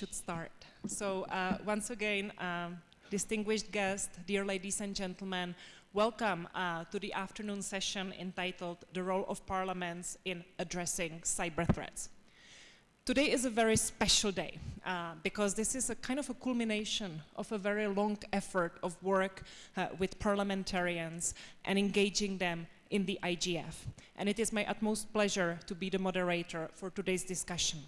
should start. So uh, once again, um, distinguished guests, dear ladies and gentlemen, welcome uh, to the afternoon session entitled The Role of Parliaments in Addressing Cyber Threats. Today is a very special day uh, because this is a kind of a culmination of a very long effort of work uh, with parliamentarians and engaging them in the IGF. And it is my utmost pleasure to be the moderator for today's discussion.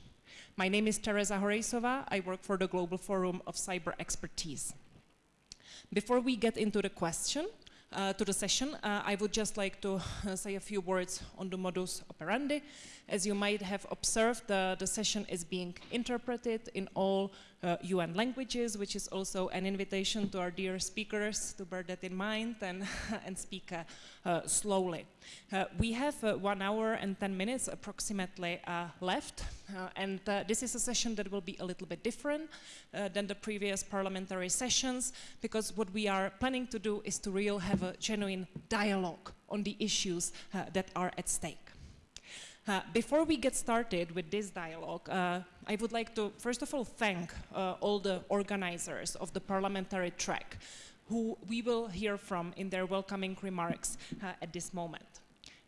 My name is Tereza Horejsova. I work for the Global Forum of Cyber Expertise. Before we get into the question, uh, to the session, uh, I would just like to uh, say a few words on the modus operandi. As you might have observed, the session is being interpreted in all UN uh, languages, which is also an invitation to our dear speakers to bear that in mind and, and speak uh, uh, slowly. Uh, we have uh, one hour and 10 minutes approximately uh, left, and this is a session that will be a little bit different than the previous parliamentary sessions, because what we are planning to do is to really have a genuine dialogue on the issues that are at stake. Uh, before we get started with this dialogue, uh, I would like to first of all thank uh, all the organizers of the parliamentary track who we will hear from in their welcoming remarks uh, at this moment.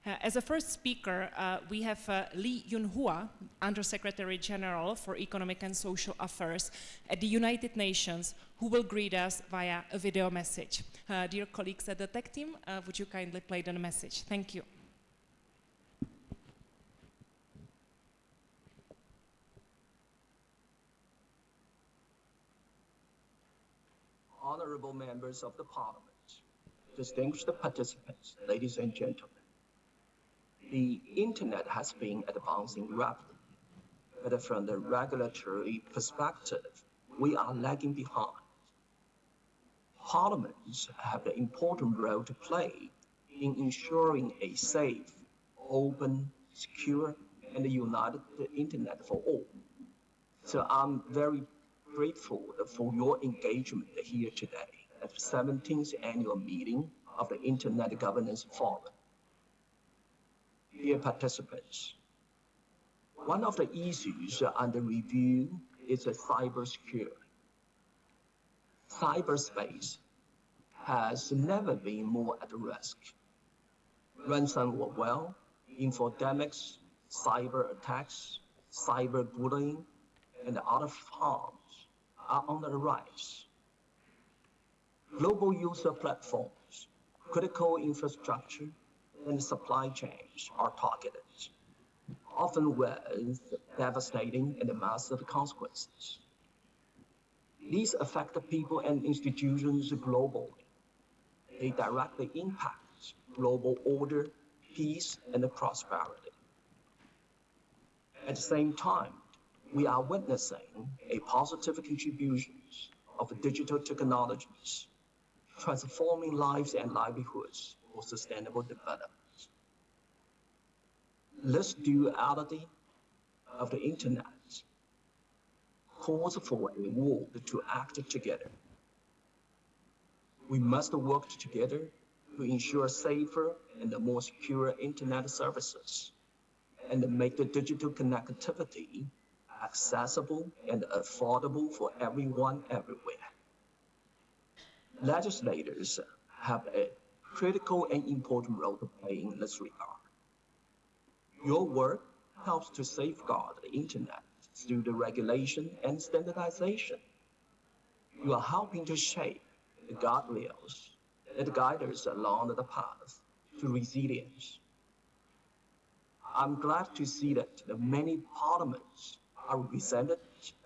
Uh, as a first speaker, uh, we have Li Junhua, Undersecretary General for Economic and Social Affairs at the United Nations, who will greet us via a video message. dear colleagues at the tech team, would you kindly play the message? Thank you. honorable members of the parliament, distinguished participants, ladies and gentlemen. The internet has been advancing rapidly, but from the regulatory perspective, we are lagging behind. Parliaments have an important role to play in ensuring a safe, open, secure, and united internet for all. So I'm very grateful for your engagement here today at the 17th annual meeting of the Internet Governance Forum. Dear participants, one of the issues under review is cybersecurity. Cyberspace has never been more at risk. Ransomware, infodemics, cyber attacks, cyber bullying, and other harms are on the rise. Global user platforms, critical infrastructure, and supply chains are targeted, often with devastating and massive consequences. These affect people and institutions globally. They directly impact global order, peace, and prosperity. At the same time, we are witnessing a positive contribution of digital technologies, transforming lives and livelihoods for sustainable development. This duality of the internet calls for a world to act together. We must work together to ensure safer and more secure internet services and make the digital connectivity accessible and affordable for everyone everywhere. Legislators have a critical and important role to play in this regard. Your work helps to safeguard the internet through the regulation and standardization. You are helping to shape the guardrails that guide us along the path to resilience. I'm glad to see that the many parliaments are represented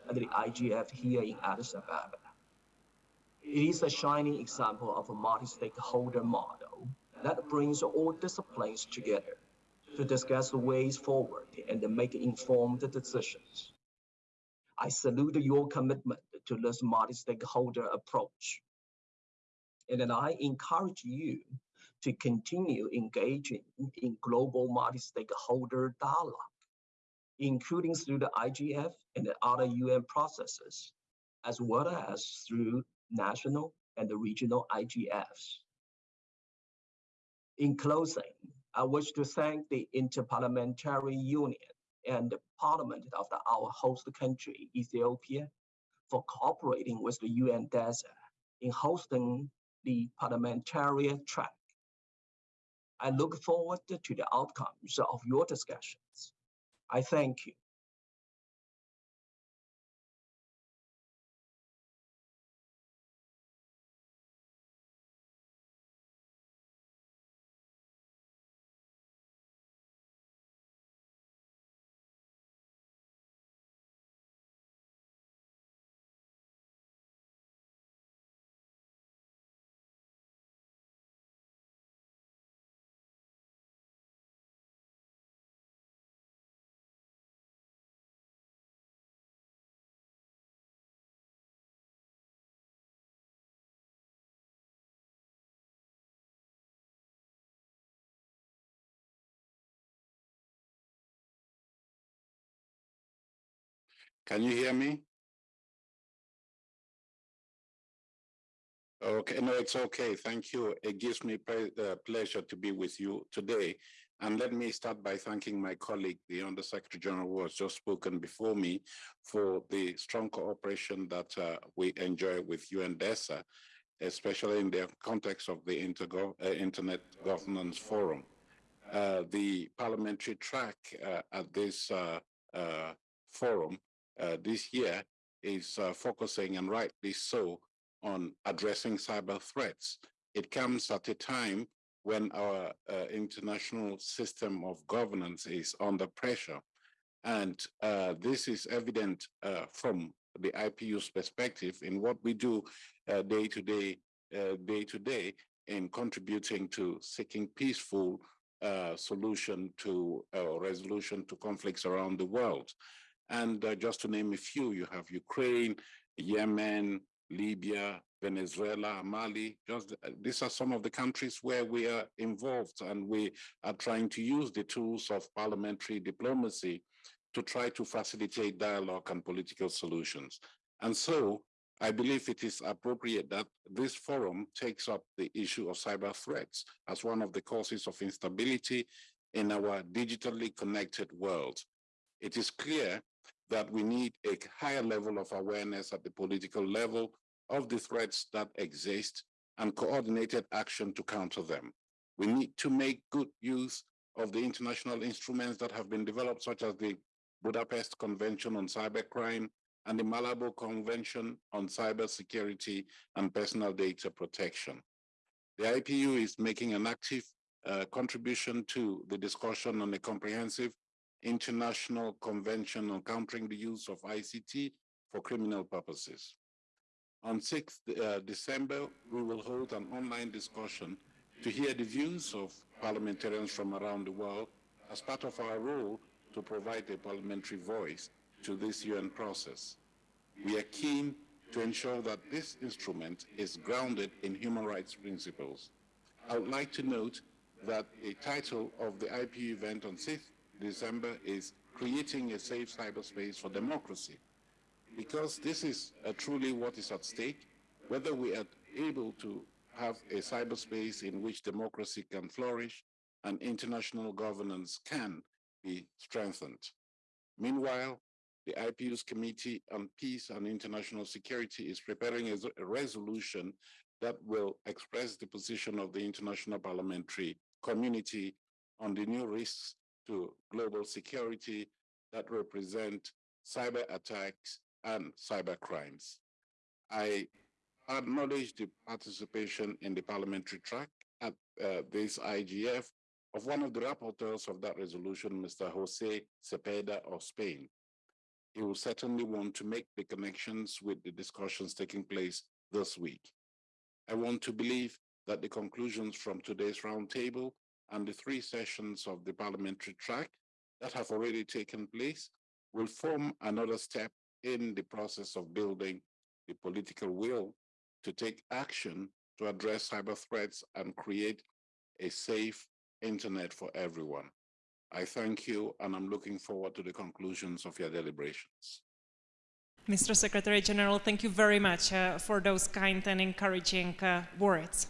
at the IGF here in Addis Ababa. It is a shining example of a multi-stakeholder model that brings all disciplines together to discuss the ways forward and make informed decisions. I salute your commitment to this multi-stakeholder approach. And I encourage you to continue engaging in global multi-stakeholder dialogue including through the IGF and the other UN processes, as well as through national and the regional IGFs. In closing, I wish to thank the Interparliamentary Union and the Parliament of the, our host country, Ethiopia, for cooperating with the UN DESA in hosting the parliamentary track. I look forward to the outcomes of your discussions. I thank you. Can you hear me? Okay, no, it's okay. Thank you. It gives me uh, pleasure to be with you today. And let me start by thanking my colleague, the Undersecretary General, who has just spoken before me, for the strong cooperation that uh, we enjoy with UNDESA, especially in the context of the Intergo- uh, Internet Governance Forum. Uh, the parliamentary track uh, at this uh, forum uh, this year is uh, focusing, and rightly so, on addressing cyber threats. It comes at a time when our uh, international system of governance is under pressure. And uh, this is evident uh, from the IPU's perspective in what we do day to day, day to day in contributing to seeking peaceful solution to resolution to conflicts around the world. And uh, just to name a few, you have Ukraine, Yemen, Libya, Venezuela, Mali. Just uh, these are some of the countries where we are involved, and we are trying to use the tools of parliamentary diplomacy to try to facilitate dialogue and political solutions. And so I believe it is appropriate that this forum takes up the issue of cyber threats as one of the causes of instability in our digitally connected world. It is clear that we need a higher level of awareness at the political level of the threats that exist and coordinated action to counter them. We need to make good use of the international instruments that have been developed, such as the Budapest Convention on Cybercrime and the Malabo Convention on Cybersecurity and Personal Data Protection. The IPU is making an active uh, contribution to the discussion on a comprehensive international convention on countering the use of ICT for criminal purposes. On 6th uh, December, we will hold an online discussion to hear the views of parliamentarians from around the world as part of our role to provide a parliamentary voice to this UN process. We are keen to ensure that this instrument is grounded in human rights principles. I would like to note that the title of the IPU event on 6th December is Creating a Safe Cyberspace for Democracy. Because this is uh, truly what is at stake, whether we are able to have a cyberspace in which democracy can flourish and international governance can be strengthened. Meanwhile, the IPU's Committee on Peace and International Security is preparing a, a resolution that will express the position of the international parliamentary community on the new risks to global security that represent cyber attacks and cyber crimes. I acknowledge the participation in the parliamentary track at uh, this IGF of one of the rapporteurs of that resolution, Mr. Jose Cepeda of Spain. He will certainly want to make the connections with the discussions taking place this week. I want to believe that the conclusions from today's roundtable and the three sessions of the parliamentary track that have already taken place will form another step in the process of building the political will to take action to address cyber threats and create a safe internet for everyone. I thank you and I'm looking forward to the conclusions of your deliberations. Mr. Secretary General, thank you very much uh, for those kind and encouraging uh, words.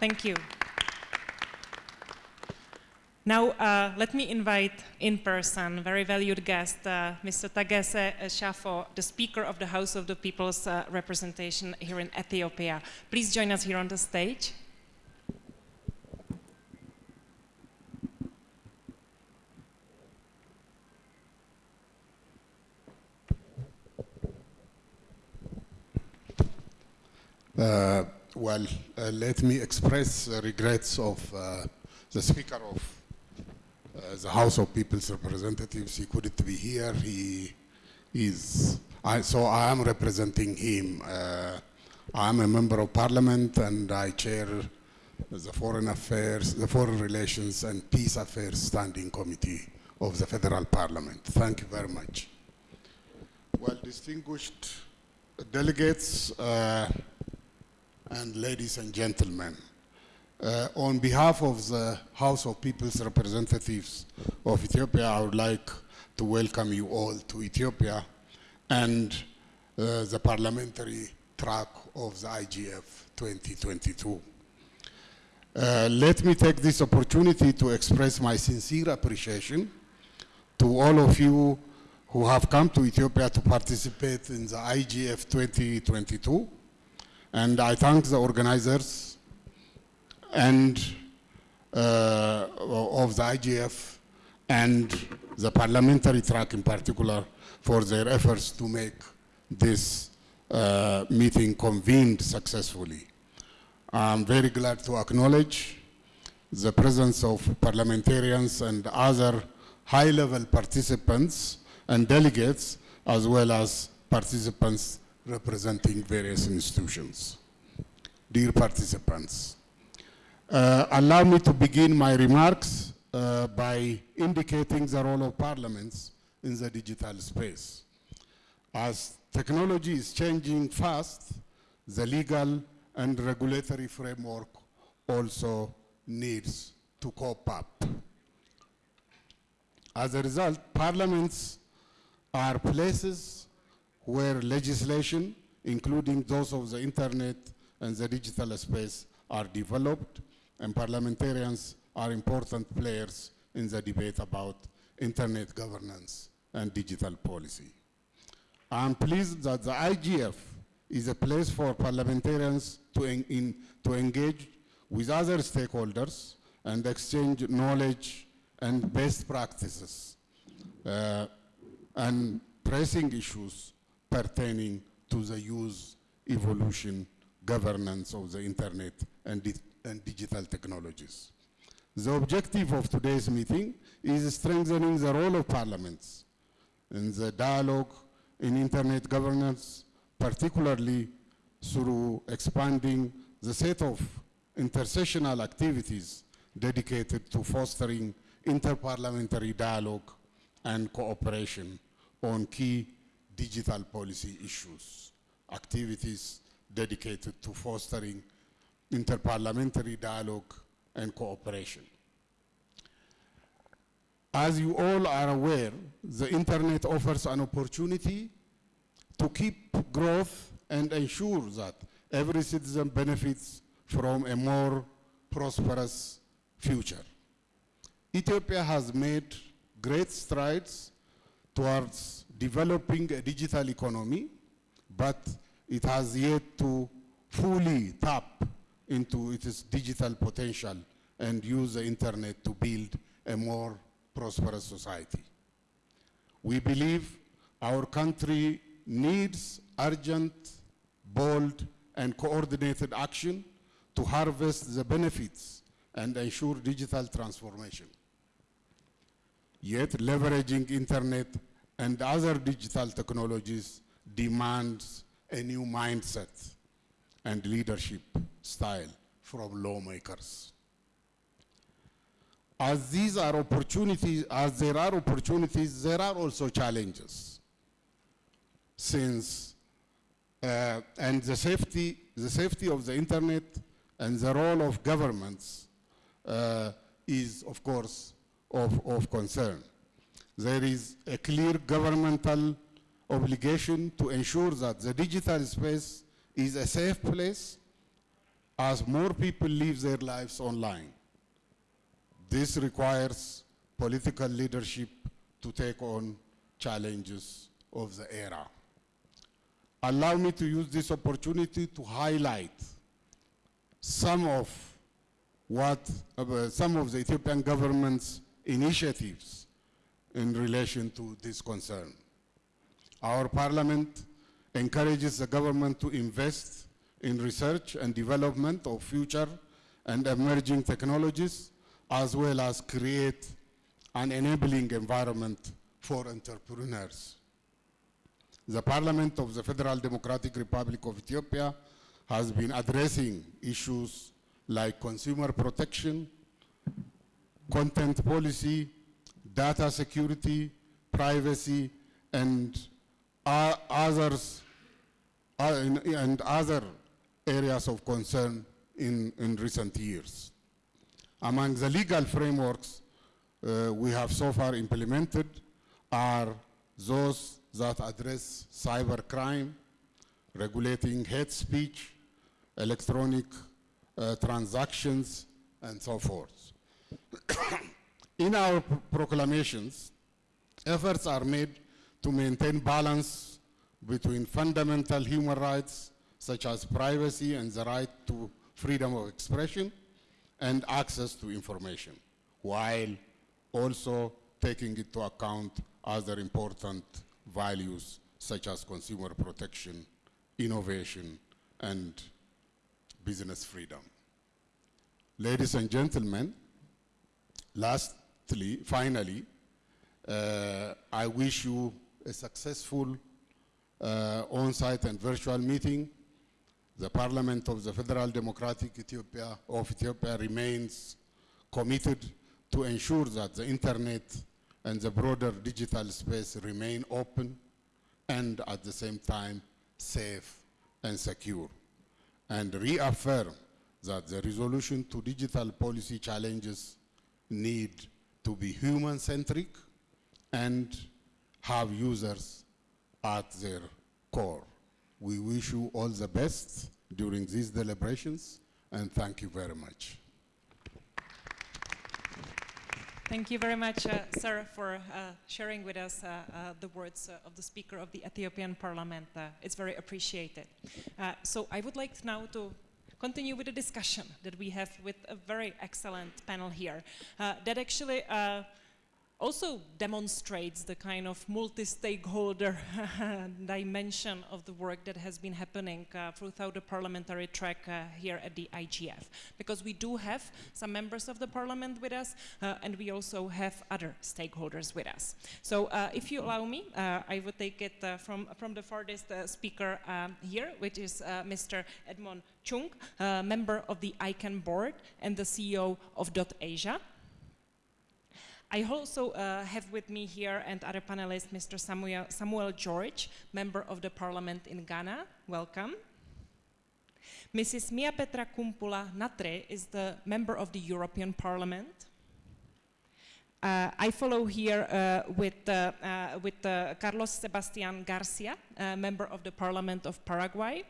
Thank you. Now, uh, let me invite in person very valued guest, uh, Mr. Tagesse Chafo, the Speaker of the House of the People's uh, Representation here in Ethiopia. Please join us here on the stage. Uh, well, uh, let me express regrets of uh, the Speaker of uh, the House of People's Representatives. He couldn't be here. He is, I, so I am representing him. Uh, I am a member of Parliament and I chair the Foreign Affairs, the Foreign Relations and Peace Affairs Standing Committee of the Federal Parliament. Thank you very much. Well, distinguished delegates, uh, and ladies and gentlemen. Uh, on behalf of the House of People's Representatives of Ethiopia, I would like to welcome you all to Ethiopia and uh, the parliamentary track of the IGF 2022. Uh, let me take this opportunity to express my sincere appreciation to all of you who have come to Ethiopia to participate in the IGF 2022 and I thank the organizers and uh, of the IGF and the parliamentary track in particular for their efforts to make this uh, meeting convened successfully. I'm very glad to acknowledge the presence of parliamentarians and other high-level participants and delegates, as well as participants representing various institutions. Dear participants, uh, allow me to begin my remarks uh, by indicating the role of parliaments in the digital space. As technology is changing fast, the legal and regulatory framework also needs to cope up. As a result, parliaments are places where legislation, including those of the internet and the digital space, are developed, and parliamentarians are important players in the debate about internet governance and digital policy. I'm pleased that the IGF is a place for parliamentarians to, en in, to engage with other stakeholders and exchange knowledge and best practices uh, and pressing issues pertaining to the use, evolution, governance of the internet and, and digital technologies. The objective of today's meeting is strengthening the role of parliaments in the dialogue in internet governance, particularly through expanding the set of intersessional activities dedicated to fostering interparliamentary dialogue and cooperation on key digital policy issues, activities dedicated to fostering interparliamentary dialogue and cooperation. As you all are aware, the internet offers an opportunity to keep growth and ensure that every citizen benefits from a more prosperous future. Ethiopia has made great strides towards developing a digital economy, but it has yet to fully tap into its digital potential and use the internet to build a more prosperous society. We believe our country needs urgent, bold, and coordinated action to harvest the benefits and ensure digital transformation. Yet leveraging internet and other digital technologies demands a new mindset and leadership style from lawmakers. As these are opportunities, as there are opportunities, there are also challenges. Since, uh, and the safety, the safety of the internet and the role of governments uh, is, of course, of, of concern. There is a clear governmental obligation to ensure that the digital space is a safe place as more people live their lives online. This requires political leadership to take on challenges of the era. Allow me to use this opportunity to highlight some of what uh, some of the Ethiopian government's initiatives in relation to this concern. Our parliament encourages the government to invest in research and development of future and emerging technologies, as well as create an enabling environment for entrepreneurs. The Parliament of the Federal Democratic Republic of Ethiopia has been addressing issues like consumer protection, content policy, data security, privacy, and uh, others, uh, in- and other areas of concern in, in recent years. Among the legal frameworks uh, we have so far implemented are those that address cybercrime, regulating hate speech, electronic uh, transactions, and so forth. In our proclamations, efforts are made to maintain balance between fundamental human rights such as privacy and the right to freedom of expression and access to information, while also taking into account other important values such as consumer protection, innovation, and business freedom. Ladies and gentlemen, lastly, finally, uh, I wish you a successful uh, on-site and virtual meeting. The Parliament of the Federal Democratic Ethiopia of Ethiopia remains committed to ensure that the internet and the broader digital space remain open and at the same time safe and secure, and reaffirm that the resolution to digital policy challenges need to be human-centric and have users at their core. We wish you all the best during these deliberations, and thank you very much. Thank you very much, uh, sir, for uh, sharing with us uh, uh, the words uh, of the Speaker of the Ethiopian Parliament. Uh, it's very appreciated. So I would like now to continue with the discussion that we have with a very excellent panel here that actually also demonstrates the kind of multi-stakeholder dimension of the work that has been happening uh, throughout the parliamentary track uh, here at the IGF. Because we do have some members of the parliament with us, uh, and we also have other stakeholders with us. So uh, if you allow me, uh, I would take it uh, from, from the farthest speaker um, here, which is Mr. Edmon Chung, member of the ICANN board and the CEO of Dot Asia. I also uh, have with me here and other panelists, Mr. Samuel, Samuel George, member of the parliament in Ghana. Welcome. Mrs. Mia Petra Kumpula Natri is the member of the European Parliament. Uh, I follow here uh, with, uh, uh, with uh, Carlos Sebastian Garcia, uh, member of the Parliament of Paraguay.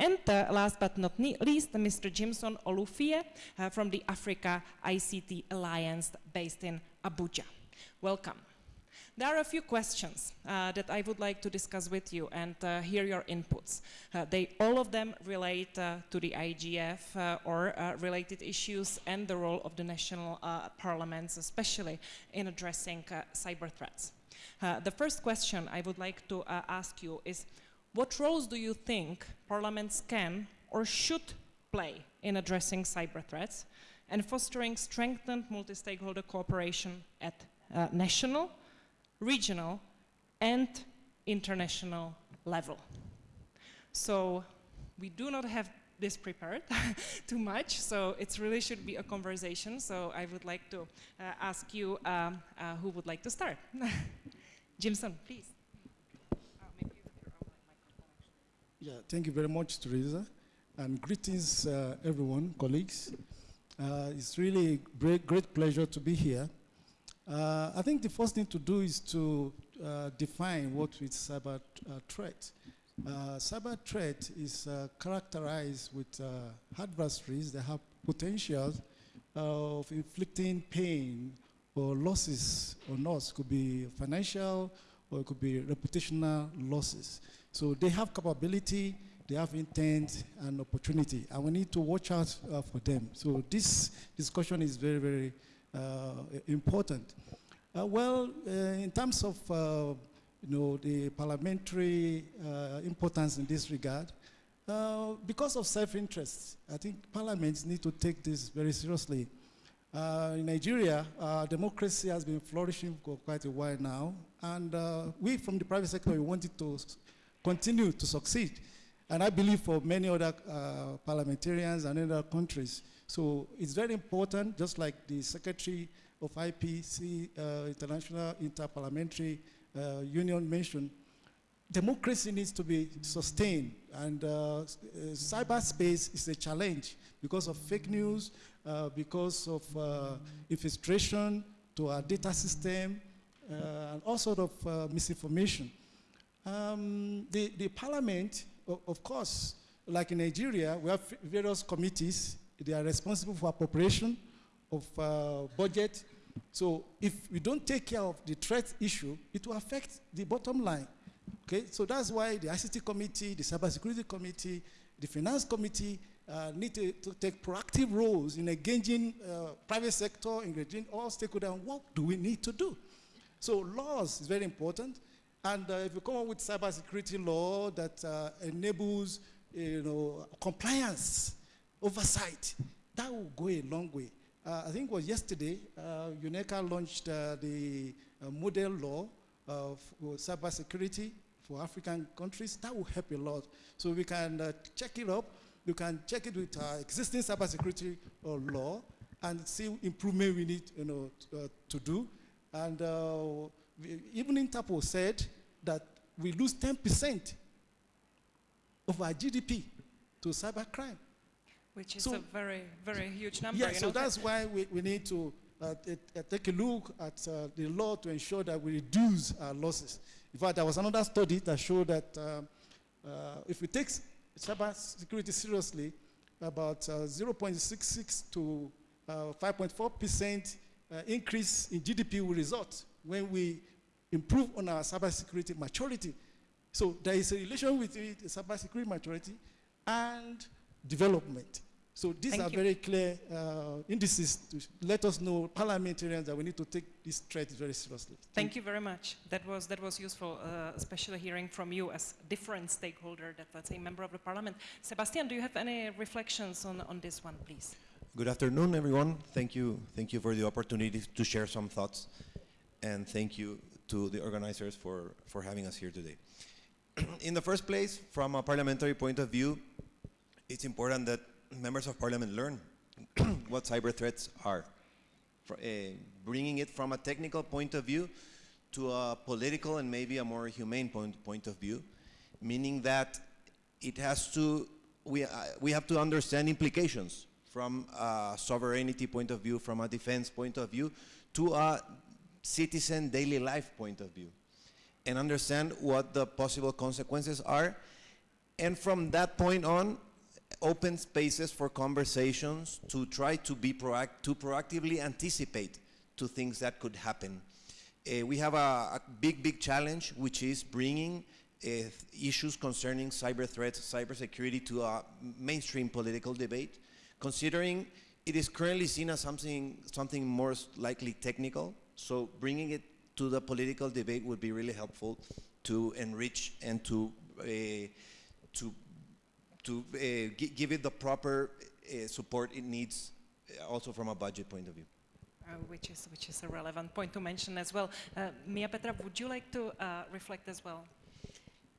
And uh, last but not least, Mr. Jimson Olufuye uh, from the Africa ICT Alliance based in Abuja. Welcome. There are a few questions uh, that I would like to discuss with you and uh, hear your inputs. Uh, they, all of them relate uh, to the IGF uh, or uh, related issues and the role of the national parliaments, especially in addressing cyber threats. The first question I would like to ask you is, what roles do you think parliaments can or should play in addressing cyber threats and fostering strengthened multi-stakeholder cooperation at uh, national, regional, and international level? So we do not have this prepared too much, so it really should be a conversation. So I would like to uh, ask you um, uh, who would like to start. Jimson, please. Uh, maybe you have your own microphone, actually. Yeah, thank you very much, Tereza. And greetings, uh, everyone, colleagues. Uh, it's really a great, great pleasure to be here. Uh, I think the first thing to do is to uh, define what is cyber uh, threat. Uh, cyber threat is characterized with adversaries that have potential of inflicting pain or losses on us. Could be financial or it could be reputational losses. So they have capability, they have intent and opportunity, and we need to watch out uh, for them. So this discussion is very, very uh, important. Uh, well, uh, in terms of uh, you know, the parliamentary uh, importance in this regard, because of self-interest, I think parliaments need to take this very seriously. Uh, in Nigeria, uh, democracy has been flourishing for quite a while now, and uh, we from the private sector, we wanted to continue to succeed. And I believe for many other uh, parliamentarians and other countries. So it's very important, just like the Secretary of IPC, uh, International Interparliamentary uh, Union mentioned, democracy needs to be sustained and uh, uh, cyberspace is a challenge because of fake news, uh, because of uh, infiltration to our data system, uh, and all sort of uh, misinformation. Um, the, the parliament, of course, like in Nigeria, we have various committees. They are responsible for appropriation of budget. So if we don't take care of the threat issue, it will affect the bottom line. Okay, so that's why the ICT committee, the cybersecurity committee, the finance committee uh, need to, to take proactive roles in engaging uh, private sector, engaging all stakeholders. on What do we need to do? So laws is very important. And uh, if you come up with cybersecurity law that uh, enables, you know, compliance, oversight, that will go a long way. Uh, I think it was yesterday, uh, UNECA launched the model law uh, for cybersecurity for African countries. That will help a lot. So we can uh, check it up. You can check it with our existing cybersecurity uh, law and see improvement we need, you know, uh, to do. And uh, we, even Interpol said that we lose 10% of our GDP to cybercrime. Which is So- a very, very huge number. Yeah, so know. that's why we, we need to uh, take a look at uh, the law to ensure that we reduce our losses. In fact, there was another study that showed that um, uh, if we take cyber security seriously, about uh, 0.66 to uh, 5.4 percent uh, increase in GDP will result when we improve on our cybersecurity maturity. So there is a relation between the cybersecurity maturity and development. So these Thank are you. very clear uh, indices to let us know, parliamentarians, that we need to take this threat very seriously. Thank you very much. That was that was useful, uh, especially hearing from you as different stakeholder, that let's say member of the parliament. Sebastian, do you have any reflections on, on this one, please? Good afternoon, everyone. Thank you, thank you for the opportunity to share some thoughts, and thank you to the organizers for, for having us here today. In the first place, from a parliamentary point of view, it's important that members of parliament learn what cyber threats are, For, uh, bringing it from a technical point of view to a political and maybe a more humane point, point of view, meaning that it has to, we, uh, we have to understand implications from a sovereignty point of view, from a defense point of view, to a citizen daily life point of view, and understand what the possible consequences are. And from that point on, open spaces for conversations to try to be proact to proactively anticipate to things that could happen. Uh, we have a, a big, big challenge, which is bringing uh, issues concerning cyber threats, cybersecurity to a mainstream political debate, considering it is currently seen as something, something more likely technical. So bringing it to the political debate would be really helpful to enrich and to uh, to to uh, gi- give it the proper uh, support it needs, uh, also from a budget point of view. Uh, which is which is a relevant point to mention as well. Uh, Mia Petra, would you like to uh, reflect as well?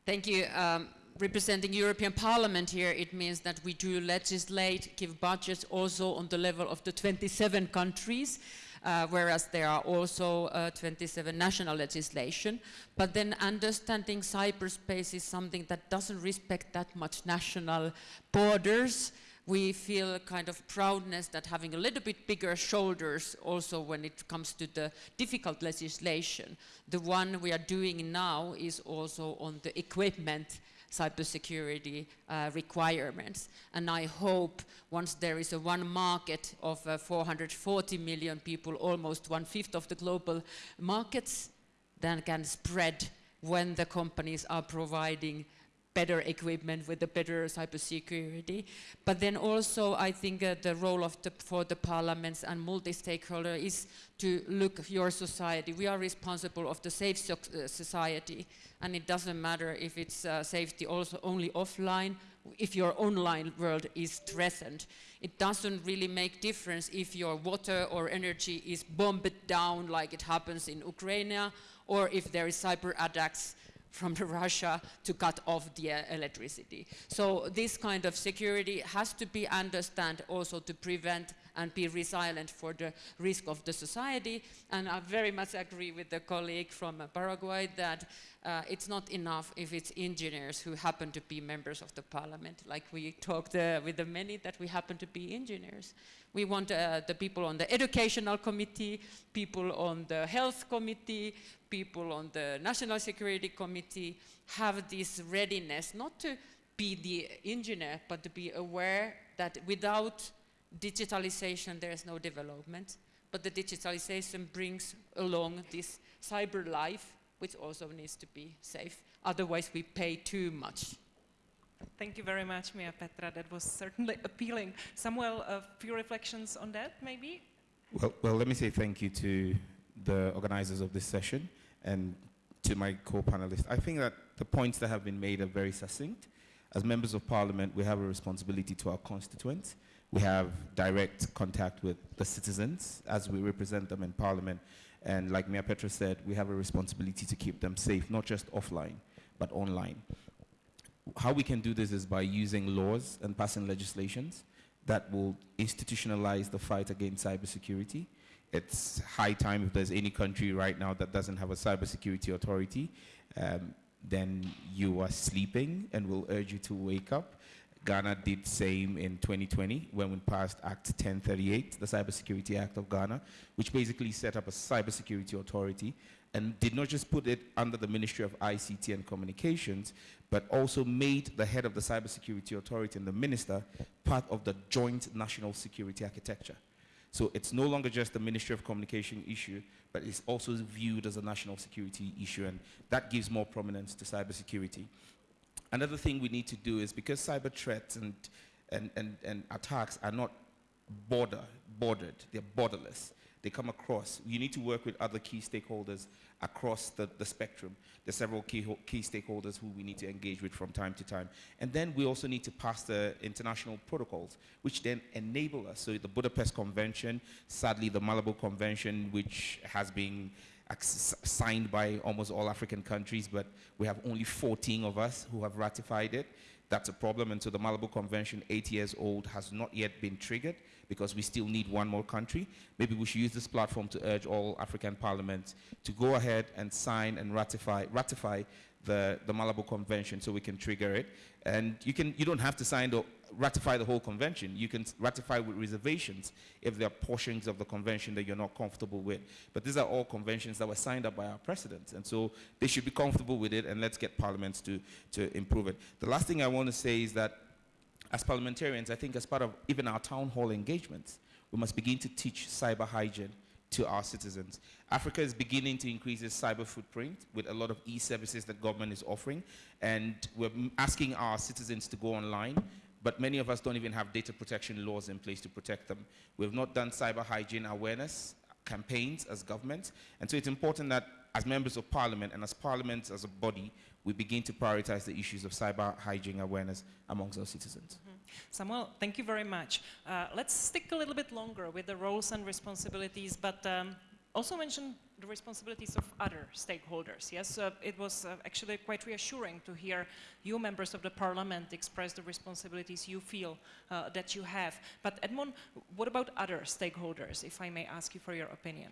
Thank you. Um, representing European Parliament here, it means that we do legislate, give budgets also on the level of the 27 countries, uh, whereas there are also uh, 27 national legislation. But then understanding cyberspace is something that doesn't respect that much national borders. We feel kind of proudness that having a little bit bigger shoulders also when it comes to the difficult legislation. The one we are doing now is also on the equipment cybersecurity uh, requirements. And I hope once there is a one market of uh, 440 million people, almost one-fifth of the global markets, then can spread when the companies are providing better equipment with the better cybersecurity. But then also I think uh, the role of the, for the parliaments and multi-stakeholder is to look your society. We are responsible of the safe so uh, society and it doesn't matter if it's uh, safety also only offline, if your online world is threatened. It doesn't really make difference if your water or energy is bombed down like it happens in Ukraine or if there is cyber attacks from Russia to cut off the uh, electricity. So this kind of security has to be understood also to prevent and be resilient for the risk of the society. And I very much agree with the colleague from uh, Paraguay that uh, it's not enough if it's engineers who happen to be members of the parliament. Like we talked uh, with the many that we happen to be engineers. We want uh, the people on the educational committee, people on the health committee, people on the National Security Committee have this readiness not to be the engineer, but to be aware that without digitalization there is no development. But the digitalization brings along this cyber life, which also needs to be safe. Otherwise we pay too much. Thank you very much, Mia Petra. That was certainly appealing. Samuel, a few reflections on that, maybe? Well, well, let me say thank you to the organizers of this session and to my co-panelists. I think that the points that have been made are very succinct. As members of parliament, we have a responsibility to our constituents. We have direct contact with the citizens as we represent them in parliament. And like Mia Petra said, we have a responsibility to keep them safe, not just offline, but online. How we can do this is by using laws and passing legislations that will institutionalize the fight against cybersecurity it's high time if there's any country right now that doesn't have a cybersecurity authority, um, then you are sleeping and we'll urge you to wake up. Ghana did same in 2020 when we passed Act 1038, the Cybersecurity Act of Ghana, which basically set up a cybersecurity authority and did not just put it under the Ministry of ICT and Communications, but also made the head of the Cybersecurity Authority and the minister part of the joint national security architecture. So it's no longer just a Ministry of Communication issue, but it's also viewed as a national security issue, and that gives more prominence to cybersecurity. Another thing we need to do is because cyber threats and, and, and, and attacks are not border, bordered, they're borderless they come across. You need to work with other key stakeholders across the, the spectrum. There's several key, key stakeholders who we need to engage with from time to time. And then we also need to pass the international protocols, which then enable us. So the Budapest Convention, sadly the Malabo Convention, which has been signed by almost all African countries, but we have only 14 of us who have ratified it. That's a problem, and so the Malabo Convention, eight years old, has not yet been triggered because we still need one more country. Maybe we should use this platform to urge all African parliaments to go ahead and sign and ratify, ratify the, the Malabo Convention so we can trigger it. And you, can, you don't have to sign the, ratify the whole convention. You can ratify with reservations if there are portions of the convention that you're not comfortable with. But these are all conventions that were signed up by our president. And so they should be comfortable with it and let's get parliaments to, to improve it. The last thing I want to say is that as parliamentarians, I think as part of even our town hall engagements, we must begin to teach cyber hygiene to our citizens. Africa is beginning to increase its cyber footprint with a lot of e-services that government is offering, and we're asking our citizens to go online, but many of us don't even have data protection laws in place to protect them. We've not done cyber hygiene awareness campaigns as government, and so it's important that as members of parliament and as parliament as a body, we begin to prioritize the issues of cyber hygiene awareness amongst our citizens. Mm -hmm. Samuel, thank you very much. Uh, let's stick a little bit longer with the roles and responsibilities, but um, also mention the responsibilities of other stakeholders. Yes, uh, it was uh, actually quite reassuring to hear you members of the parliament express the responsibilities you feel uh, that you have. But Edmon, what about other stakeholders, if I may ask you for your opinion?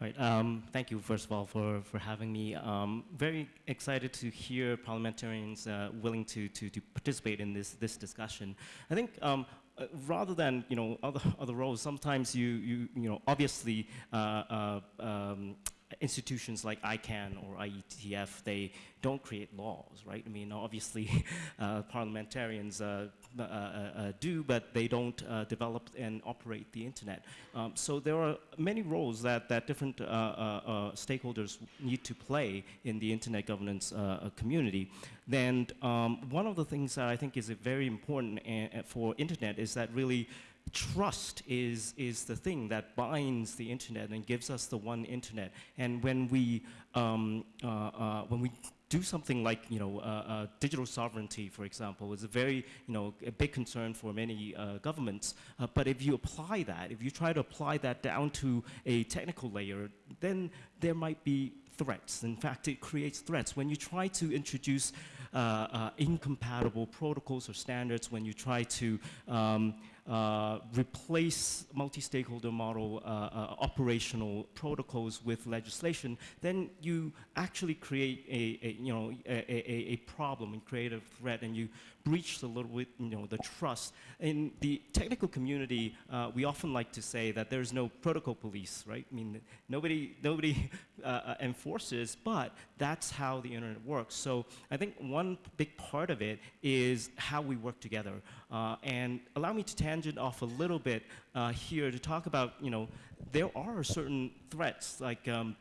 Right, um, thank you first of all for, for having me. Um, very excited to hear parliamentarians uh, willing to, to, to participate in this, this discussion. I think um, uh, rather than you know other other roles, sometimes you you you know obviously uh, uh, um, institutions like ICANN or IETF, they don't create laws, right? I mean, obviously, uh, parliamentarians uh, uh, uh, do, but they don't uh, develop and operate the internet. Um, so there are many roles that, that different uh, stakeholders need to play in the internet governance community. Then um, one of the things that I think is very important for internet is that really trust is, is the thing that binds the internet and gives us the one internet. And when we, um, uh, uh, when we do something like you know uh, uh, digital sovereignty, for example, is a very you know a big concern for many uh, governments. Uh, but if you apply that, if you try to apply that down to a technical layer, then there might be threats. In fact, it creates threats when you try to introduce incompatible protocols or standards. When you try to um, replace multi-stakeholder model uh, uh, operational protocols with legislation, then you actually create a, a you know a, a, a, problem and create a threat, and you breach a little bit you know the trust. In the technical community, uh, we often like to say that there's no protocol police, right? I mean, nobody nobody uh, enforces, but that's how the internet works. So I think one big part of it is how we work together. and allow me to off a little bit uh, here to talk about, you know, there are certain threats, like um,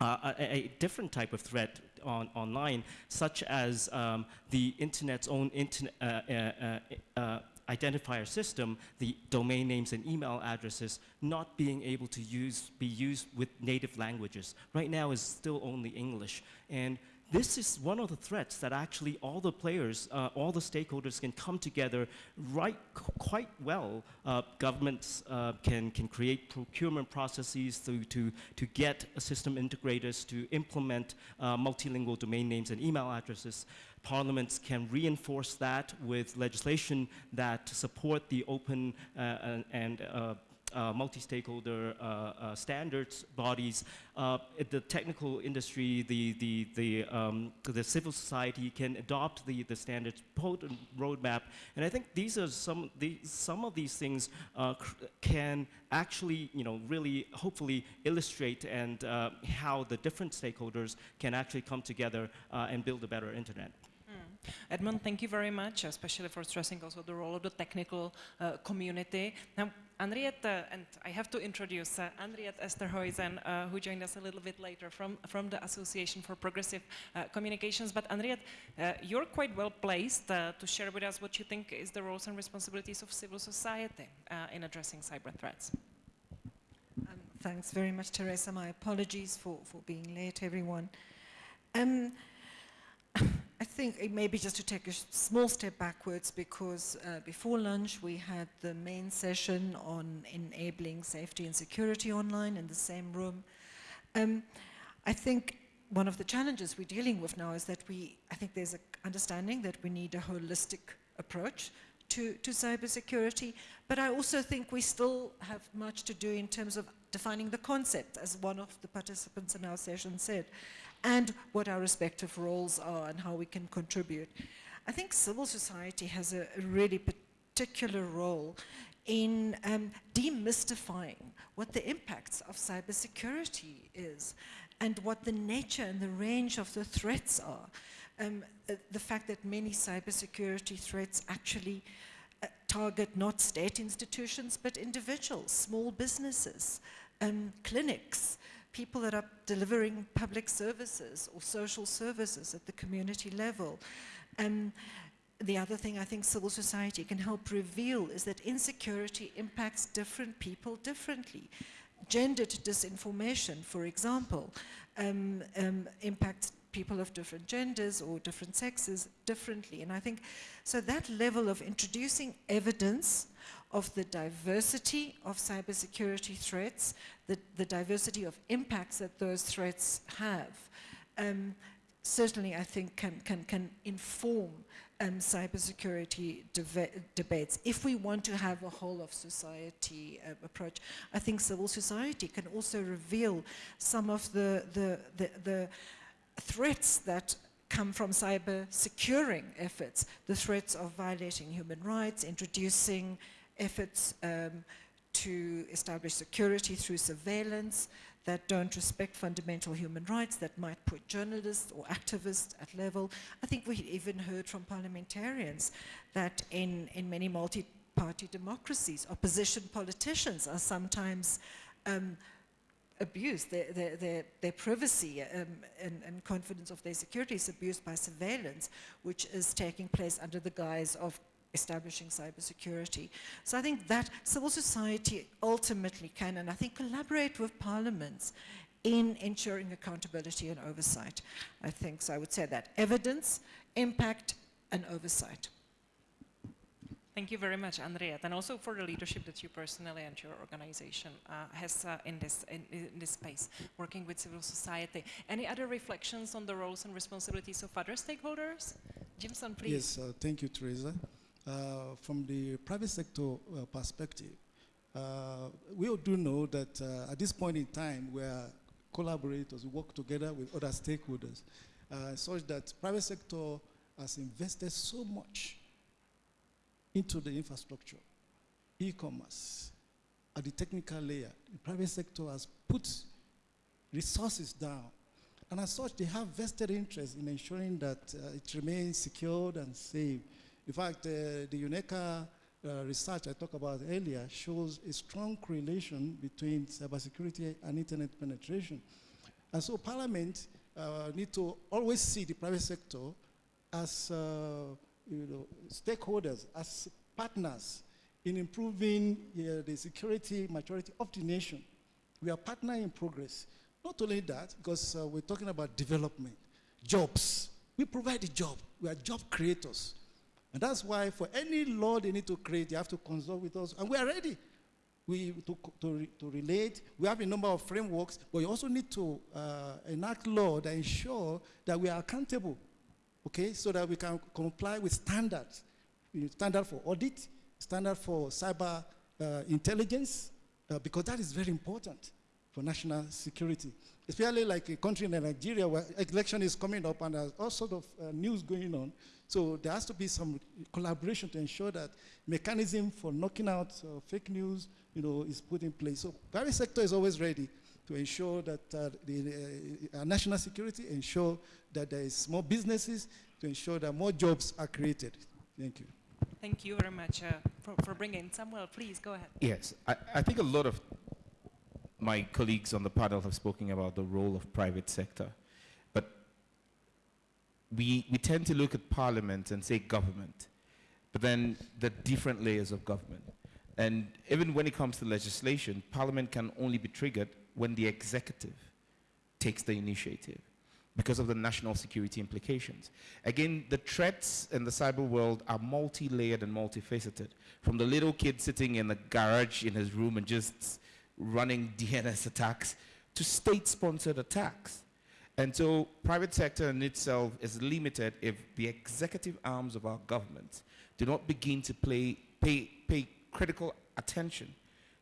uh, a, a, different type of threat on, online, such as um, the internet's own internet, uh, uh, uh, identifier system, the domain names and email addresses not being able to use, be used with native languages. Right now is still only English. And this is one of the threats that actually all the players, uh, all the stakeholders can come together right quite well. Uh, governments uh, can, can create procurement processes to, to, to get system integrators to implement uh, multilingual domain names and email addresses. Parliaments can reinforce that with legislation that support the open uh, and, uh, multi-stakeholder uh, uh, standards bodies, uh, the technical industry, the, the, the, um, the civil society can adopt the, the standards roadmap. And I think these are some, the, some of these things uh, can actually, you know, really hopefully illustrate and uh, how the different stakeholders can actually come together and build a better internet. Edmon, thank you very much, especially for stressing also the role of the technical uh, community. Now, Anriette, uh, and I have to introduce uh, Anriette Esterhuysen, uh, who joined us a little bit later from, from the Association for Progressive uh, Communications. But Anriette, uh, you're quite well placed uh, to share with us what you think is the roles and responsibilities of civil society in addressing cyber threats. Um, thanks very much, Tereza. My apologies for, for being late, everyone. Um, I think maybe just to take a small step backwards because uh, before lunch we had the main session on enabling safety and security online in the same room. Um, I think one of the challenges we're dealing with now is that we, I think there's an understanding that we need a holistic approach to, to cybersecurity, but I also think we still have much to do in terms of defining the concept, as one of the participants in our session said and what our respective roles are and how we can contribute. I think civil society has a, really particular role in um, demystifying what the impacts of cybersecurity is and what the nature and the range of the threats are. Um, the fact that many cybersecurity threats actually uh, target not state institutions but individuals, small businesses, um, clinics, people that are delivering public services or social services at the community level. And the other thing I think civil society can help reveal is that insecurity impacts different people differently. Gendered disinformation, for example, um, um, impacts people of different genders or different sexes differently. And I think, so that level of introducing evidence of the diversity of cybersecurity threats, the, the diversity of impacts that those threats have, um, certainly I think can, can, can inform um, cybersecurity debates. If we want to have a whole of society uh, approach, I think civil society can also reveal some of the, the, the, the threats that come from cyber securing efforts, the threats of violating human rights, introducing efforts um, to establish security through surveillance, that don't respect fundamental human rights, that might put journalists or activists at level. I think we even heard from parliamentarians that in, in many multi-party democracies, opposition politicians are sometimes um, abused, their, their, their, their privacy um, and, and confidence of their security is abused by surveillance, which is taking place under the guise of establishing cybersecurity. So I think that civil society ultimately can, and I think collaborate with parliaments in ensuring accountability and oversight. I think so. I would say that evidence, impact, and oversight. Thank you very much, Andrea, and also for the leadership that you personally and your organization uh, has uh, in, this, in, in, this space, working with civil society. Any other reflections on the roles and responsibilities of other stakeholders? Jimson, please. Yes, uh, thank you, Tereza. Uh, from the private sector uh, perspective, uh, we all do know that at this point in time, we are collaborators, we work together with other stakeholders, such that private sector has invested so much into the infrastructure, e-commerce, at the technical layer. The private sector has put resources down. And as such, they have vested interest in ensuring that uh, it remains secured and safe. In fact, uh, the UNECA uh, research I talked about earlier shows a strong correlation between cybersecurity and internet penetration. And so Parliament uh, need to always see the private sector as uh, you know, stakeholders, as partners in improving the security maturity of the nation. We are partner in progress. Not only that, because uh, we're talking about development, jobs. We provide a job. We are job creators. And that's why for any law they need to create, they have to consult with us. And we are ready we, to, to, to relate. We have a number of frameworks, but we also need to uh, enact law that ensure that we are accountable, okay, so that we can comply with standards. Standard for audit, standard for cyber uh, intelligence, uh, because that is very important for national security. Especially like a country like Nigeria where election is coming up and there's all sort of uh, news going on. So there has to be some collaboration to ensure that mechanism for knocking out uh, fake news, you know, is put in place. So private sector is always ready to ensure that uh, the uh, national security, ensure that there is more businesses, to ensure that more jobs are created. Thank you. Thank you very much uh, for, for bringing Samuel. Please go ahead. Yes, I, I think a lot of my colleagues on the panel have spoken about the role of private sector But we, we tend to look at parliament and say government, but then the different layers of government. And even when it comes to legislation, parliament can only be triggered when the executive takes the initiative because of the national security implications. Again, the threats in the cyber world are multi-layered and multifaceted. From the little kid sitting in the garage in his room and just running DNS attacks to state-sponsored attacks. And so private sector in itself is limited if the executive arms of our government do not begin to play, pay, pay critical attention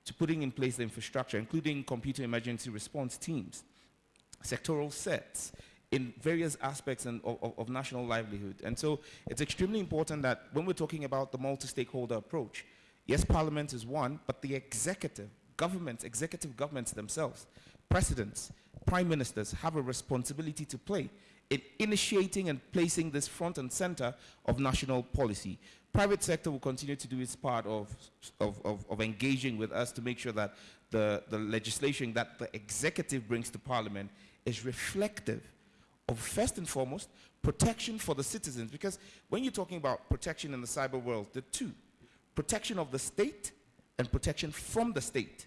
to putting in place the infrastructure, including computer emergency response teams, sectoral CERTs in various aspects in, of, of national livelihood. And so it's extremely important that when we're talking about the multi-stakeholder approach, yes, parliament is one, but the executive, governments, executive governments themselves, presidents, prime ministers have a responsibility to play in initiating and placing this front and center of national policy. Private sector will continue to do its part of, of, of, of engaging with us to make sure that the, the legislation that the executive brings to parliament is reflective of first and foremost protection for the citizens because when you're talking about protection in the cyber world, the two, protection of the state and protection from the state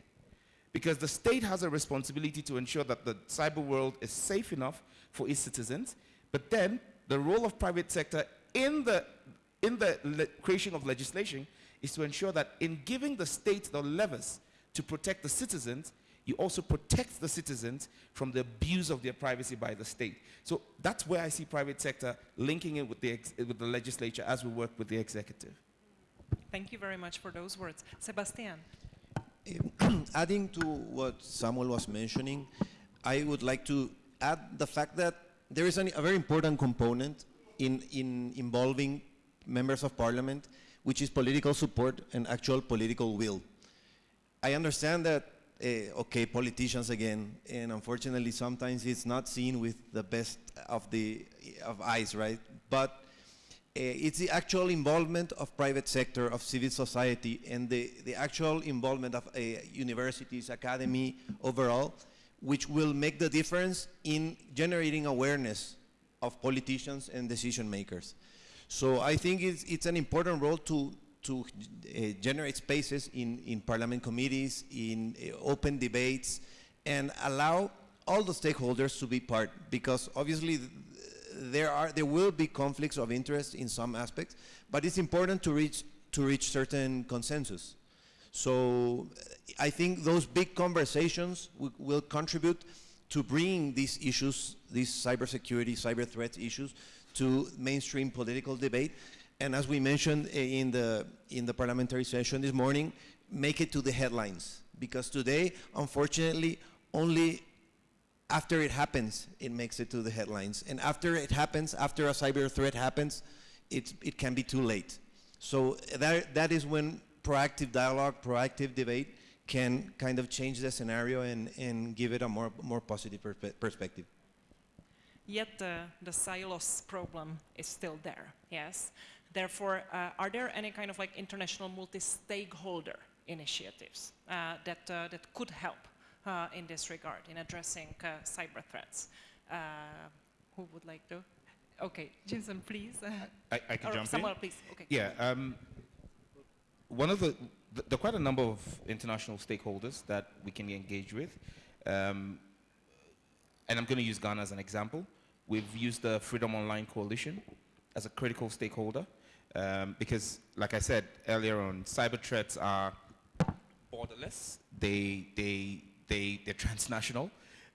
because the state has a responsibility to ensure that the cyber world is safe enough for its citizens, but then the role of private sector in the, in the creation of legislation is to ensure that in giving the state the levers to protect the citizens, you also protect the citizens from the abuse of their privacy by the state. So that's where I see private sector linking it with the, with the legislature as we work with the executive. Thank you very much for those words. Sebastian. adding to what Samuel was mentioning, I would like to add the fact that there is an, a very important component in, in involving members of parliament, which is political support and actual political will. I understand that uh, okay, politicians again, and unfortunately, sometimes it's not seen with the best of the of eyes, right? But it's the actual involvement of private sector, of civil society, and the, the actual involvement of uh, universities, academy overall, which will make the difference in generating awareness of politicians and decision makers. So I think it's, it's an important role to, to uh, generate spaces in, in parliament committees, in uh, open debates, and allow all the stakeholders to be part, because obviously there are there will be conflicts of interest in some aspects, but it's important to reach to reach certain consensus. So I think those big conversations will contribute to bringing these issues, these cybersecurity, cyber threats issues, to mainstream political debate. And as we mentioned in the in the parliamentary session this morning, make it to the headlines because today, unfortunately, only after it happens, it makes it to the headlines. And after it happens, after a cyber threat happens, it's, it can be too late. So that, that is when proactive dialogue, proactive debate can kind of change the scenario and, and give it a more, more positive perspe- perspective. Yet uh, the silos problem is still there, yes? Therefore, uh, are there any kind of like international multi-stakeholder initiatives uh, that, uh, that could help uh, in this regard, in addressing uh, cyber threats? Uh, who would like to? Okay, Jason, please. I, I can or jump Samuel, in. please. Okay. Yeah. Um, one of the, th- there are quite a number of international stakeholders that we can engage with. Um, and I'm going to use Ghana as an example. We've used the Freedom Online Coalition as a critical stakeholder um, because, like I said earlier on, cyber threats are borderless. They, they, they, they're transnational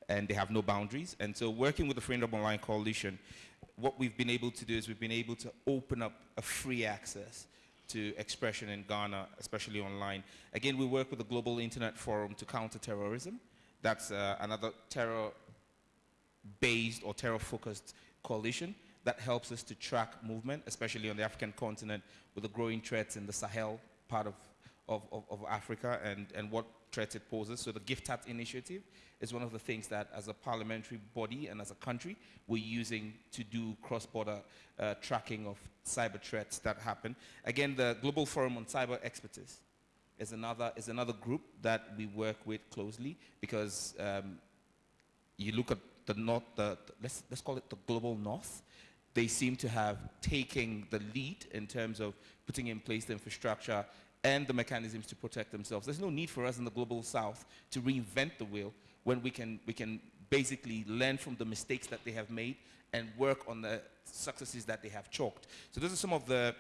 and they have no boundaries. And so working with the Freedom Online Coalition, what we've been able to do is we've been able to open up a free access to expression in Ghana, especially online. Again, we work with the Global Internet Forum to counter terrorism. That's uh, another terror based or terror focused coalition that helps us to track movement, especially on the African continent with the growing threats in the Sahel part of, of, of, of Africa and, and what threats it poses. So the Gift GIFCT initiative is one of the things that as a parliamentary body and as a country we're using to do cross-border uh, tracking of cyber threats that happen. Again, the Global Forum on Cyber Expertise is another, is another group that we work with closely because um, you look at the north, the, the- let's, let's call it the global north, they seem to have taken the lead in terms of putting in place the infrastructure and the mechanisms to protect themselves. There's no need for us in the global south to reinvent the wheel when we can, we can basically learn from the mistakes that they have made and work on the successes that they have chalked. So those are some of the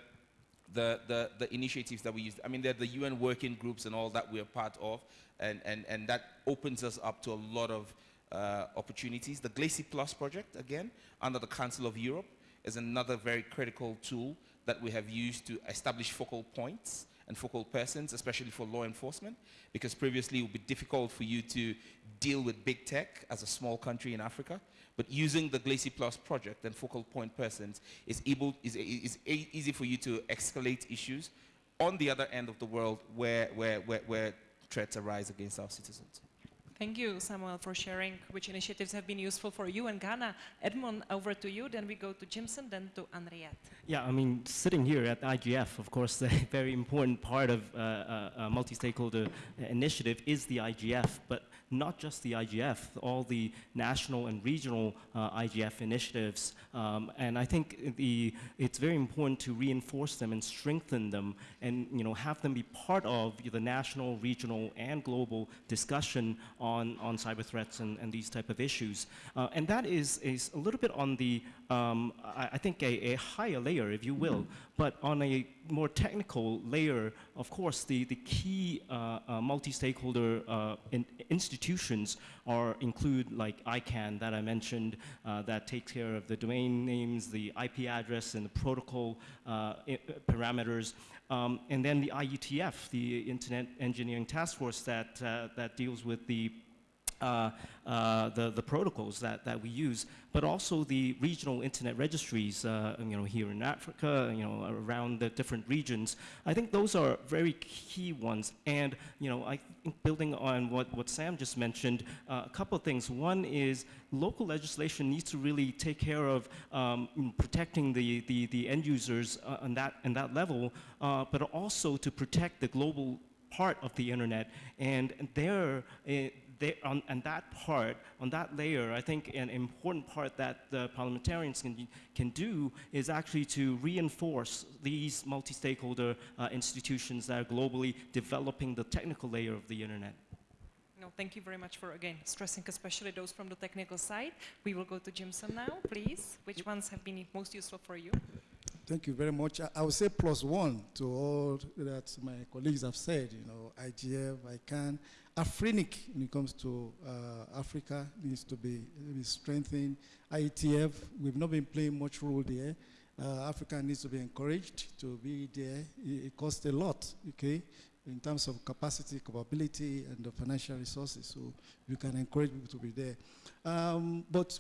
the, the, the initiatives that we use. I mean, there are the UN working groups and all that we're part of, and, and, and that opens us up to a lot of uh, opportunities. The Glacy Plus project, again, under the Council of Europe, is another very critical tool that we have used to establish focal points and focal persons, especially for law enforcement, because previously it would be difficult for you to deal with big tech as a small country in Africa. But using the Glacy Plus project and focal point persons is, able, is, is easy for you to escalate issues on the other end of the world where, where, where, where threats arise against our citizens. Thank you, Samuel, for sharing which initiatives have been useful for you and Ghana. Edmon, over to you. Then we go to Jimson, then to Anriette. Yeah, I mean, sitting here at IGF, of course, a very important part of uh, uh, a multi-stakeholder initiative is the IGF, but not just the IGF, all the national and regional uh, IGF initiatives. Um, and I think the, it's very important to reinforce them and strengthen them and you know, have them be part of the national, regional, and global discussion on, on cyber threats and, and these type of issues. Uh, and that is, is a little bit on the, um, I, I think, a, a higher layer, if you will. But on a more technical layer, of course, the, the key uh, uh, multi-stakeholder uh, in institutions are include like ICANN that I mentioned, uh, that takes care of the domain names, the IP address, and the protocol uh, parameters. Um, and then the IETF, the Internet Engineering Task Force that, uh, that deals with the uh, uh, the, the protocols that, that we use, but also the regional internet registries, uh, you know, here in Africa, you know, around the different regions. I think those are very key ones. And, you know, I think building on what, what Sam just mentioned, uh, a couple of things. One is local legislation needs to really take care of um, protecting the, the, the end users uh, on, that, on that level, uh, but also to protect the global part of the internet. And there, uh, there, on, on, that part, on that layer, I think an important part that the parliamentarians can, can do is actually to reinforce these multi-stakeholder uh, institutions that are globally developing the technical layer of the internet. No, thank you very much for, again, stressing especially those from the technical side. We will go to Jimson now, please. Which ones have been most useful for you? Thank you very much. I, I would say plus one to all that my colleagues have said, you know, IGF, ICANN, Afrinic when it comes to uh, Africa needs to be, be, strengthened. IETF, we've not been playing much role there. Uh, Africa needs to be encouraged to be there. It, it, costs a lot, okay, in terms of capacity, capability, and the financial resources. So we can encourage people to be there. Um, but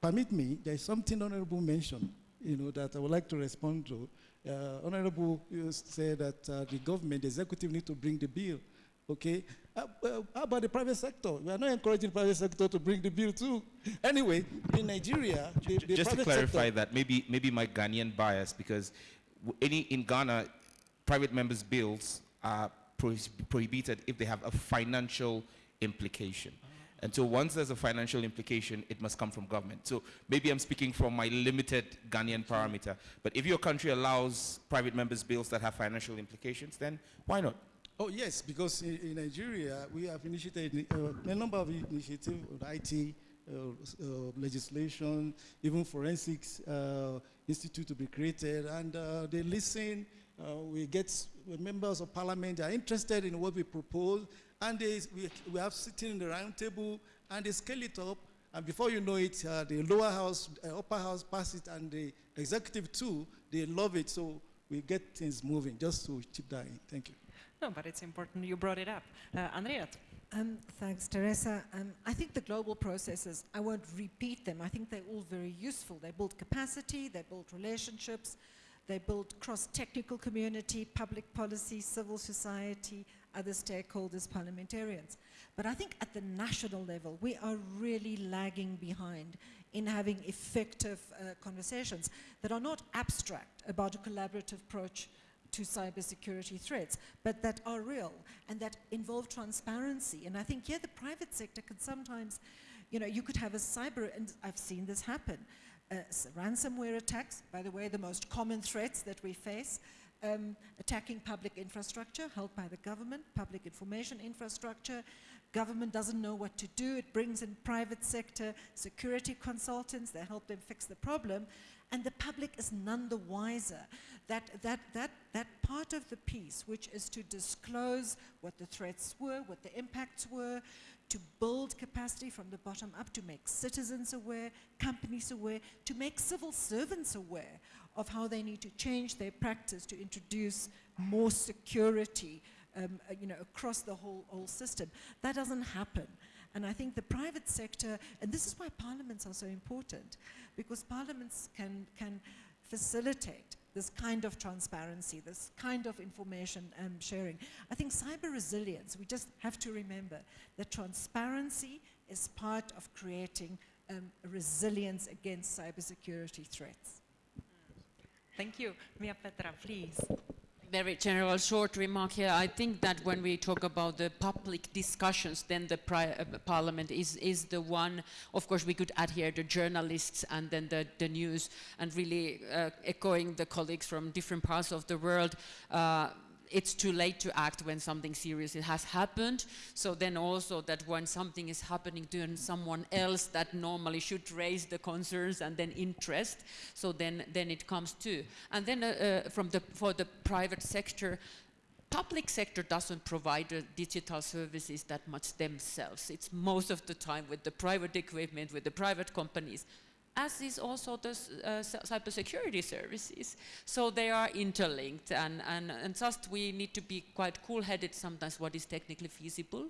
permit me, there is something Honorable mentioned, you know, that I would like to respond to. Uh, Honorable said that uh, the government, the executive need to bring the bill. Okay, uh, how about the private sector? We are not encouraging the private sector to bring the bill too. Anyway, in Nigeria, the, the just to clarify that, maybe maybe my Ghanaian bias because any in Ghana, private members' bills are prohibited if they have a financial implication. And so once there's a financial implication, it must come from government. So maybe I'm speaking from my limited Ghanaian parameter. But if your country allows private members' bills that have financial implications, then why not? Oh, yes, because in, in Nigeria, we have initiated uh, a number of initiatives on IT, uh, uh, legislation, even forensics uh, institute to be created, and uh, they listen. Uh, we get members of parliament are interested in what we propose, and they, we, we have sitting in the round table, and they scale it up, and before you know it, the lower house, upper house pass it, and the executive too, they love it, so we get things moving, just to chip that in. Thank you. No, but it's important you brought it up. Uh, Um, thanks, Tereza. Um, I think the global processes, I won't repeat them. I think they're all very useful. They build capacity, they build relationships, they build cross-technical community, public policy, civil society, other stakeholders, parliamentarians. But I think at the national level, we are really lagging behind in having effective uh, conversations that are not abstract about a collaborative approach to cybersecurity threats, but that are real and that involve transparency. And I think, yeah, the private sector can sometimes, you know, you could have a cyber, and I've seen this happen, uh, ransomware attacks, by the way, the most common threats that we face, um, attacking public infrastructure held by the government, public information infrastructure. Government doesn't know what to do. It brings in private sector security consultants. They help them fix the problem and the public is none the wiser. That, that, that, that part of the piece, which is to disclose what the threats were, what the impacts were, to build capacity from the bottom up, to make citizens aware, companies aware, to make civil servants aware of how they need to change their practice to introduce more security um, uh, you know, across the whole, whole system. That doesn't happen. And I think the private sector, and this is why parliaments are so important, because parliaments can, can facilitate this kind of transparency, this kind of information um, sharing. I think cyber resilience, we just have to remember that transparency is part of creating um, resilience against cybersecurity threats. Thank you. Miapetra, please very general short remark here. I think that when we talk about the public discussions, then the uh, parliament is, is the one, of course we could add here the journalists and then the, the news and really uh, echoing the colleagues from different parts of the world. Uh, it's too late to act when something serious has happened. So then also that when something is happening to someone else that normally should raise the concerns and then interest, so then, then it comes too. And then uh, uh, from the, for the private sector, public sector doesn't provide uh, digital services that much themselves. It's most of the time with the private equipment, with the private companies as is also the uh, cybersecurity services. So they are interlinked and, and, and just we need to be quite cool-headed sometimes what is technically feasible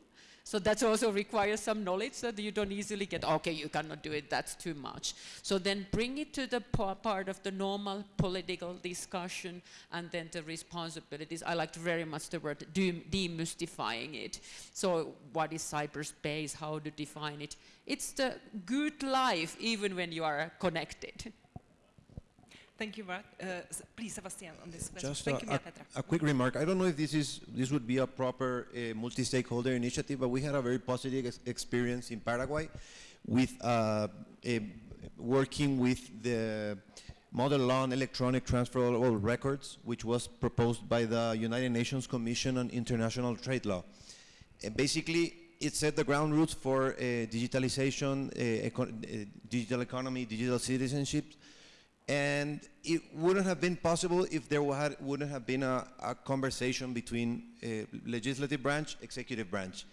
So that also requires some knowledge that you don't easily get, okay, you cannot do it, that's too much. So then bring it to the part of the normal political discussion and then the responsibilities. I liked very much the word demystifying it. So what is cyberspace, how to define it? It's the good life even when you are connected. Thank you, Mark. Uh, please, Sebastian, on this question. Just Thank a, you, a- Petra. a quick remark. I don't know if this is this would be a proper uh, multi-stakeholder initiative, but we had a very positive ex- experience in Paraguay with uh, a, working with the model law on electronic transfer of all records, which was proposed by the United Nations Commission on International Trade Law. And basically, it set the ground rules for uh, digitalization, uh, eco- uh, digital economy, digital citizenship, and it wouldn't have been possible if there had, wouldn't have been a, a conversation between legislative branch, executive branch.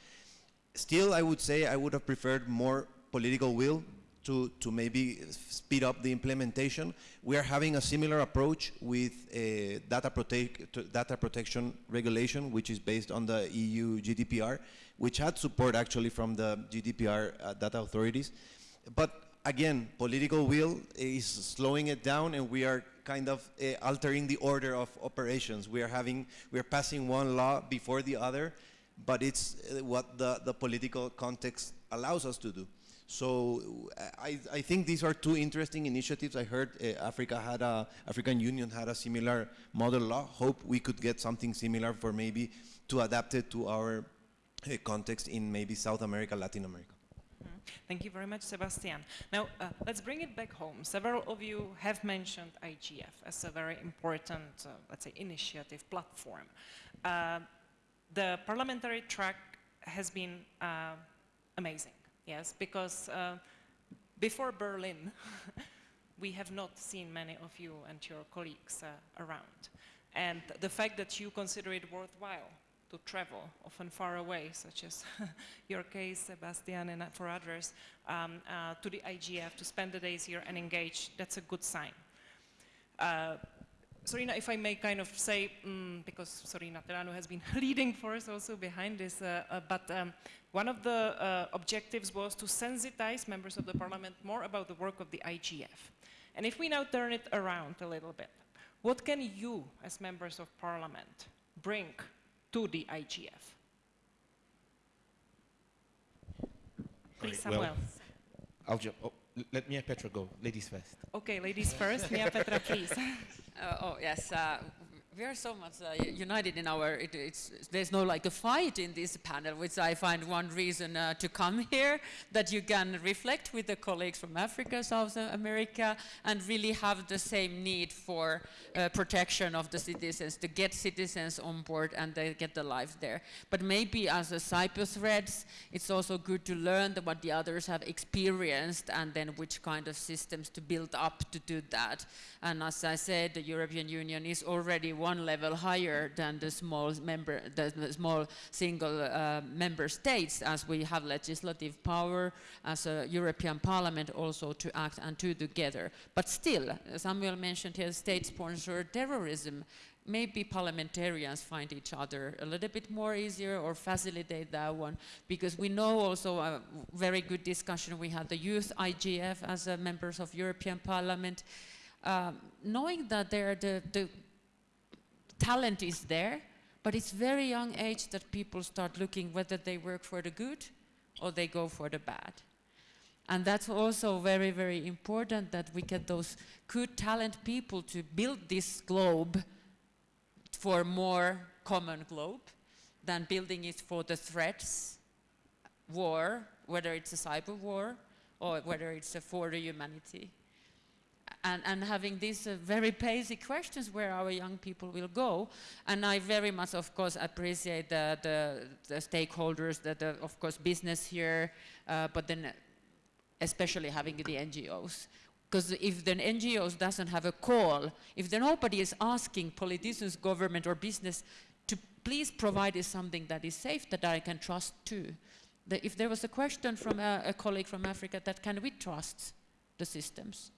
Still, I would say I would have preferred more political will to, to maybe speed up the implementation. We are having a similar approach with data, data protection regulation, which is based on the EU GDPR, which had support actually from the GDPR uh, data authorities. But again, political will is slowing it down, and we are kind of uh, altering the order of operations. We are having, we are passing one law before the other, but it's uh, what the, the political context allows us to do. So uh, I, I think these are two interesting initiatives. I heard uh, Africa had a, African Union had a similar model law. Hope we could get something similar for maybe to adapt it to our context in maybe South America, Latin America. Thank you very much, Sebastian. Now, uh, let's bring it back home. Several of you have mentioned IGF as a very important, uh, let's say, initiative platform. Uh, the parliamentary track has been uh, amazing, yes, because uh, before Berlin, we have not seen many of you and your colleagues uh, around. And the fact that you consider it worthwhile to travel, often far away, such as your case, Sebastian, and for others, um, uh, to the IGF to spend the days here and engage, that's a good sign. Uh, Sorina, if I may kind of say, mm, because Sorina Teleanu has been leading for us also behind this, uh, uh, but um, one of the uh, objectives was to sensitize members of the parliament more about the work of the IGF. And if we now turn it around a little bit, what can you, as members of parliament, bring to the IGF? Please, Right, well, Samuel. I'll jump. Oh, let Miapetra go. Ladies first. Okay, ladies first. Miapetra, please. Uh, oh yes, uh, we are so much uh, united in our. It, it's there's no like a fight in this panel, which I find one reason uh, to come here. That you can reflect with the colleagues from Africa, South America, and really have the same need for uh, protection of the citizens to get citizens on board and they get the life there. But maybe as a Cyprus threads, it's also good to learn what the others have experienced and then which kind of systems to build up to do that. And as I said, the European Union is already one level higher than the small member, the, small single uh, member states, as we have legislative power as a European Parliament also to act and to together. But still, Samuel mentioned here state-sponsored terrorism. Maybe parliamentarians find each other a little bit more easier or facilitate that one because we know also a very good discussion we had the youth IGF as uh, members of European Parliament um, knowing that there the, the talent is there, but it's very young age that people start looking whether they work for the good or they go for the bad. And that's also very, very important that we get those good talent people to build this globe for more common globe than building it for the threats, war, whether it's a cyber war or whether it's a for the humanity and, and having these uh, very basic questions where our young people will go. And I very much, of course, appreciate the, the, the stakeholders, that the, of course, business here, uh, but then especially having the NGOs. Because if the NGOs doesn't have a call, if there nobody is asking politicians, government, or business to please provide us something that is safe, that I can trust too. The, if there was a question from a, a colleague from Africa that can we trust the systems?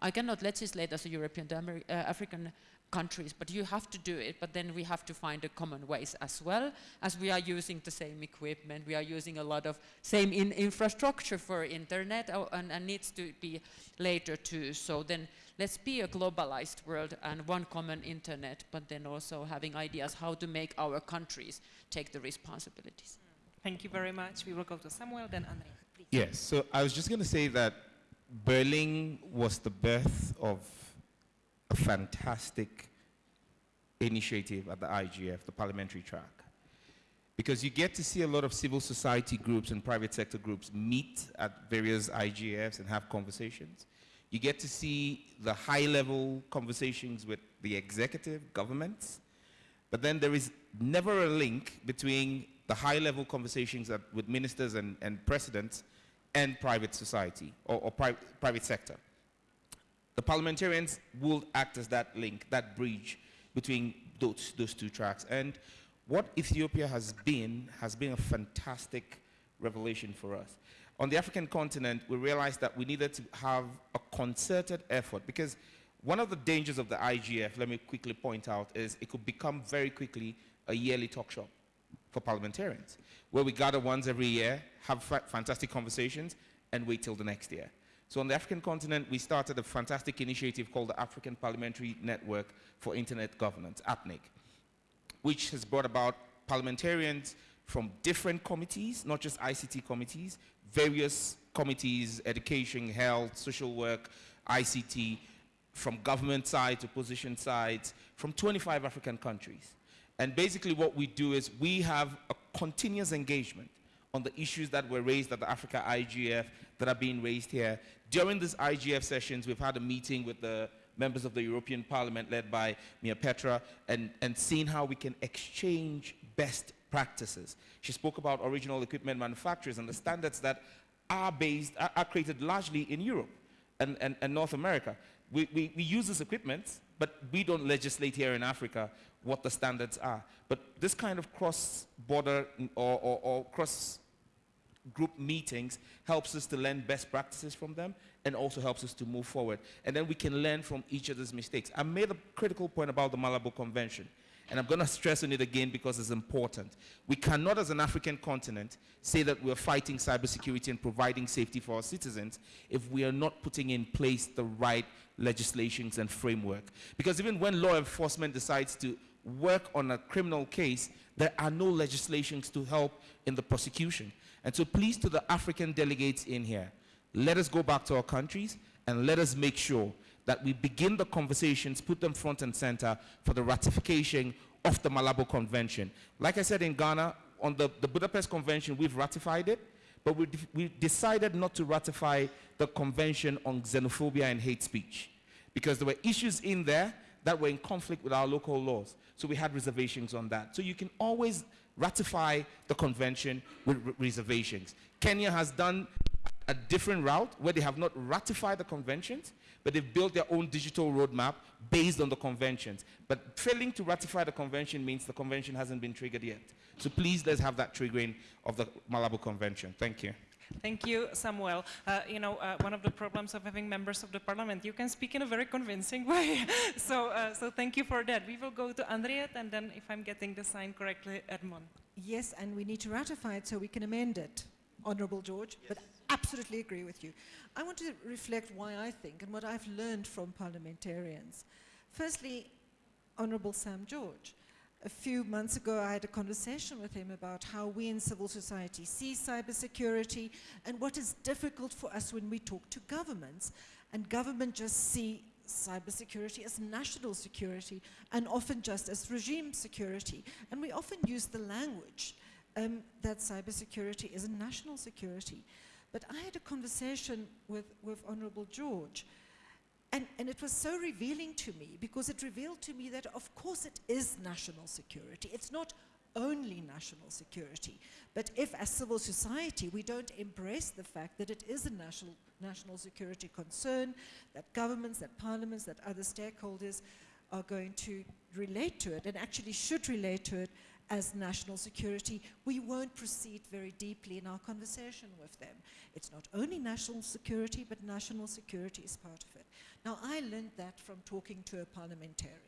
I cannot legislate as a European to Ameri uh, African countries, but you have to do it. But then we have to find a common ways as well, as we are using the same equipment, we are using a lot of same in infrastructure for internet, uh, and, and needs to be later too. So then let's be a globalized world and one common internet, but then also having ideas how to make our countries take the responsibilities. Thank you very much. We will go to Samuel, then Andrea. Please. Yes, so I was just going to say that Berlin was the birth of a fantastic initiative at the IGF, the parliamentary track. Because you get to see a lot of civil society groups and private sector groups meet at various IGFs and have conversations. You get to see the high level conversations with the executive governments, but then there is never a link between the high level conversations with ministers and, and presidents and private society or, or pri private sector. The parliamentarians will act as that link, that bridge between those, those two tracks. And what Ethiopia has been, has been a fantastic revelation for us. On the African continent, we realized that we needed to have a concerted effort because one of the dangers of the IGF, let me quickly point out, is it could become very quickly a yearly talk shop for parliamentarians, where we gather once every year, have fa fantastic conversations, and wait till the next year. So on the African continent, we started a fantastic initiative called the African Parliamentary Network for Internet Governance, APNIG, which has brought about parliamentarians from different committees, not just ICT committees, various committees, education, health, social work, ICT, from government side to position sides, from 25 African countries. And basically what we do is we have a continuous engagement on the issues that were raised at the Africa IGF that are being raised here. During these IGF sessions, we've had a meeting with the members of the European Parliament led by Miapetra and, and seeing how we can exchange best practices. She spoke about original equipment manufacturers and the standards that are based, are, are created largely in Europe and, and, and North America. We, we, we use this equipment, but we don't legislate here in Africa what the standards are. But this kind of cross-border or, or, or cross-group meetings helps us to learn best practices from them and also helps us to move forward. And then we can learn from each other's mistakes. I made a critical point about the Malabo Convention. And I'm going to stress on it again because it's important. We cannot, as an African continent, say that we're fighting cybersecurity and providing safety for our citizens if we are not putting in place the right legislations and framework. Because even when law enforcement decides to work on a criminal case, there are no legislations to help in the prosecution. And so please to the African delegates in here, let us go back to our countries and let us make sure that we begin the conversations, put them front and center for the ratification of the Malabo Convention. Like I said in Ghana, on the, the Budapest Convention, we've ratified it, but we, we decided not to ratify the Convention on Xenophobia and Hate Speech because there were issues in there that were in conflict with our local laws. So we had reservations on that. So you can always ratify the convention with reservations. Kenya has done a different route where they have not ratified the conventions, but they've built their own digital roadmap based on the conventions. But failing to ratify the convention means the convention hasn't been triggered yet. So please let's have that triggering of the Malabo Convention. Thank you. Thank you, Samuel. Uh, you know, uh, one of the problems of having members of the parliament, you can speak in a very convincing way. so, uh, so thank you for that. We will go to Anriette, and then, if I'm getting the sign correctly, Edmon. Yes, and we need to ratify it so we can amend it, Honourable George. Yes. But absolutely agree with you. I want to reflect why I think and what I've learned from parliamentarians. Firstly, Honourable Sam George. A few months ago, I had a conversation with him about how we in civil society see cybersecurity and what is difficult for us when we talk to governments. And government just see cybersecurity as national security and often just as regime security. And we often use the language um, that cybersecurity is a national security. But I had a conversation with, with Honorable George, and, and it was so revealing to me because it revealed to me that, of course, it is national security. It's not only national security. But if, as civil society, we don't embrace the fact that it is a national, national security concern, that governments, that parliaments, that other stakeholders are going to relate to it and actually should relate to it as national security, we won't proceed very deeply in our conversation with them. It's not only national security, but national security is part of it. Now, I learned that from talking to a parliamentarian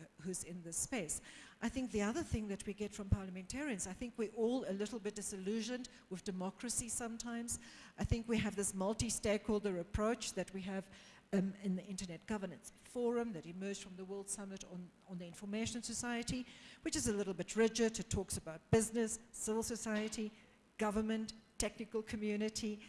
uh, who's in this space. I think the other thing that we get from parliamentarians, I think we're all a little bit disillusioned with democracy sometimes. I think we have this multi-stakeholder approach that we have um, in the Internet Governance Forum that emerged from the World Summit on, on the Information Society, which is a little bit rigid. It talks about business, civil society, government, technical community.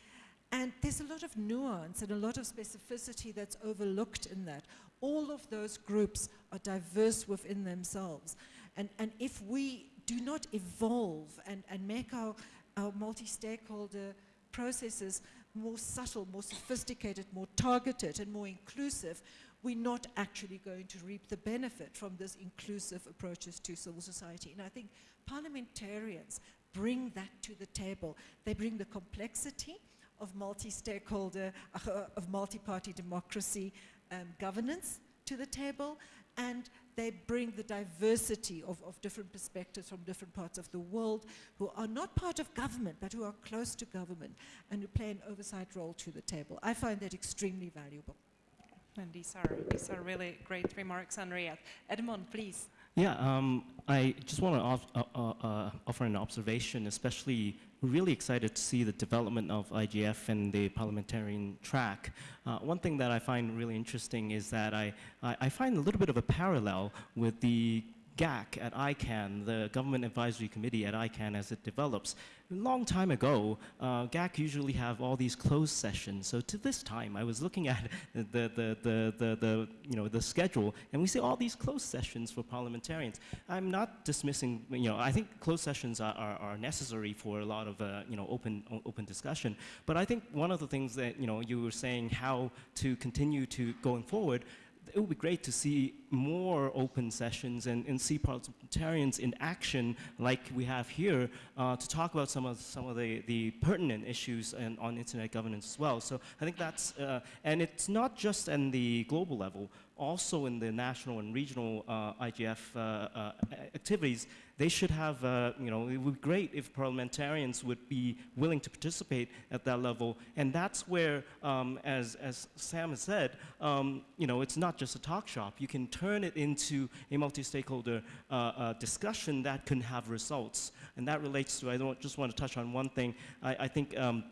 And there's a lot of nuance and a lot of specificity that's overlooked in that. All of those groups are diverse within themselves. And, and if we do not evolve and, and make our, our multi-stakeholder processes more subtle, more sophisticated, more targeted, and more inclusive, we're not actually going to reap the benefit from this inclusive approaches to civil society. And I think parliamentarians bring that to the table. They bring the complexity of multi-stakeholder, uh, of multi-party democracy um, governance to the table, and they bring the diversity of, of different perspectives from different parts of the world who are not part of government, but who are close to government and who play an oversight role to the table. I find that extremely valuable. And these are, these are really great remarks, Anriette. Edmon, please. Yeah, um, I just want to uh, uh, uh, offer an observation, especially really excited to see the development of IGF and the parliamentarian track. Uh, one thing that I find really interesting is that I, I, I find a little bit of a parallel with the GAC at ICANN, the Government Advisory Committee at ICANN as it develops. A long time ago, uh, GAC usually have all these closed sessions. So to this time, I was looking at the, the, the, the, the, you know, the schedule, and we see all these closed sessions for parliamentarians. I'm not dismissing, you know, I think closed sessions are, are, are necessary for a lot of, uh, you know, open, open discussion. But I think one of the things that, you know, you were saying how to continue to going forward, it would be great to see more open sessions and, and see parliamentarians in action like we have here uh, to talk about some of some of the, the pertinent issues and on internet governance as well. So I think that's, uh, and it's not just in the global level, also in the national and regional uh, IGF uh, uh, activities, they should have, you know, it would be great if parliamentarians would be willing to participate at that level. And that's where, um, as, as Sam has said, um, you know, it's not just a talk shop. You can turn it into a multi-stakeholder uh, uh, discussion that can have results. And that relates to, I don't just want to touch on one thing. I, I think um,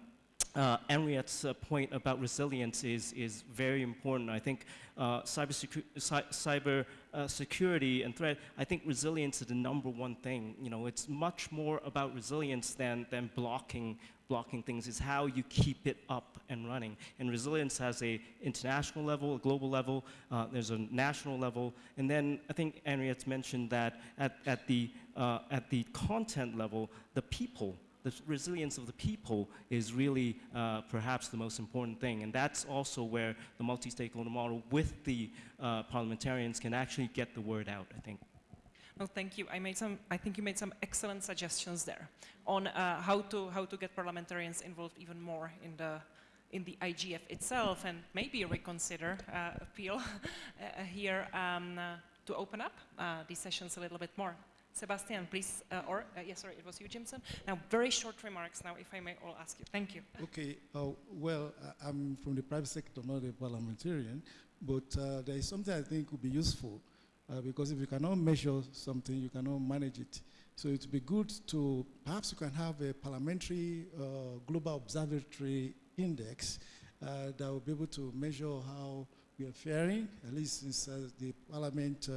uh, Anriette's uh, point about resilience is, is very important. I think uh, cyber, secu cyber uh, security and threat, I think resilience is the number one thing. You know, it's much more about resilience than, than blocking, blocking things. It's how you keep it up and running. And resilience has a international level, a global level, uh, there's a national level, and then I think Anriette's mentioned that at, at, the, uh, at the content level, the people the resilience of the people is really uh, perhaps the most important thing. And that's also where the multi-stakeholder model with the uh, parliamentarians can actually get the word out, I think. Well, thank you. I made some. I think you made some excellent suggestions there on uh, how to how to get parliamentarians involved even more in the in the IGF itself, and maybe reconsider uh, appeal uh, here um, uh, to open up these sessions a little bit more. Sebastian, please, uh, or, uh, yes, sorry, it was you, Jimson. Now, very short remarks now, if I may all ask you. Thank you. Okay, uh, well, I'm from the private sector, not a parliamentarian, but uh, there is something I think would be useful, uh, because if you cannot measure something, you cannot manage it. So it would be good to, perhaps you can have a parliamentary uh, global observatory index that will be able to measure how we are faring, at least since the parliament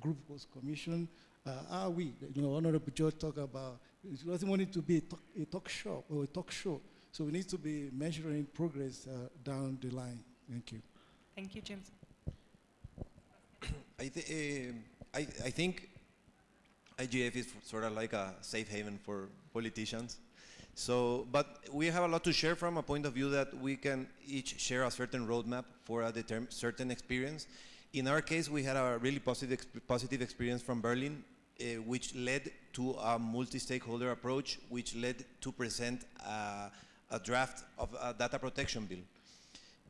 group was commissioned, uh, are we? You know, Honorable George talked about it doesn't want it to be a talk, a talk show or a talk show. So we need to be measuring progress uh, down the line. Thank you. Thank you, James. I, th uh, I, I think IGF is sort of like a safe haven for politicians. So, but we have a lot to share from a point of view that we can each share a certain roadmap for a certain experience. In our case, we had a really positive, positive experience from Berlin uh, which led to a multi-stakeholder approach, which led to present uh, a draft of a data protection bill.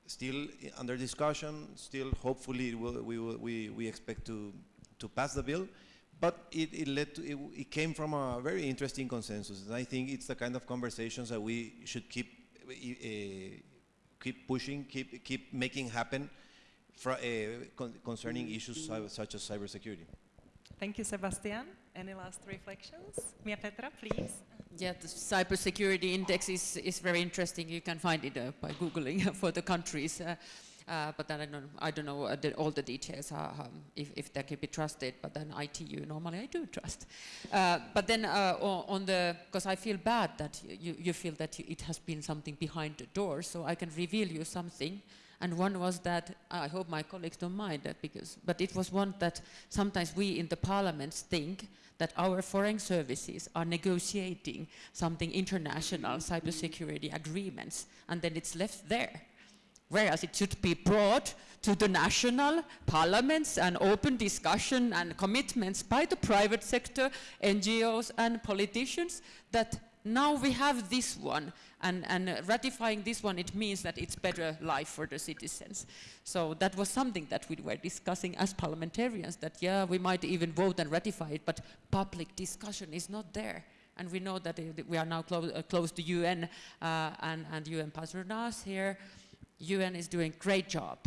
Still under discussion, still hopefully will, we, will, we, we expect to, to pass the bill, but it, it led to, it, it, came from a very interesting consensus. And I think it's the kind of conversations that we should keep, uh, keep pushing, keep, keep making happen fr- uh, con- concerning issues such as cybersecurity. Thank you, Sebastian. Any last reflections? Miapetra, please. Yeah, the cybersecurity index is, is very interesting. You can find it uh, by Googling for the countries. Uh, uh, but then I don't, I don't know uh, the, all the details, uh, um, if, if they can be trusted. But then ITU, normally I do trust. Uh, but then on the, because I feel bad that you, you feel that it has been something behind the door, so I can reveal you something. And one was that, I hope my colleagues don't mind that because, but it was one that sometimes we in the parliaments think that our foreign services are negotiating something international cybersecurity agreements and then it's left there. Whereas it should be brought to the national parliaments and open discussion and commitments by the private sector, NGOs and politicians that now we have this one and, and uh, ratifying this one it means that it's better life for the citizens. So that was something that we were discussing as parliamentarians that yeah we might even vote and ratify it but public discussion is not there. And we know that uh, we are now uh, close to UN uh, and, and UN patronage here. UN is doing great job,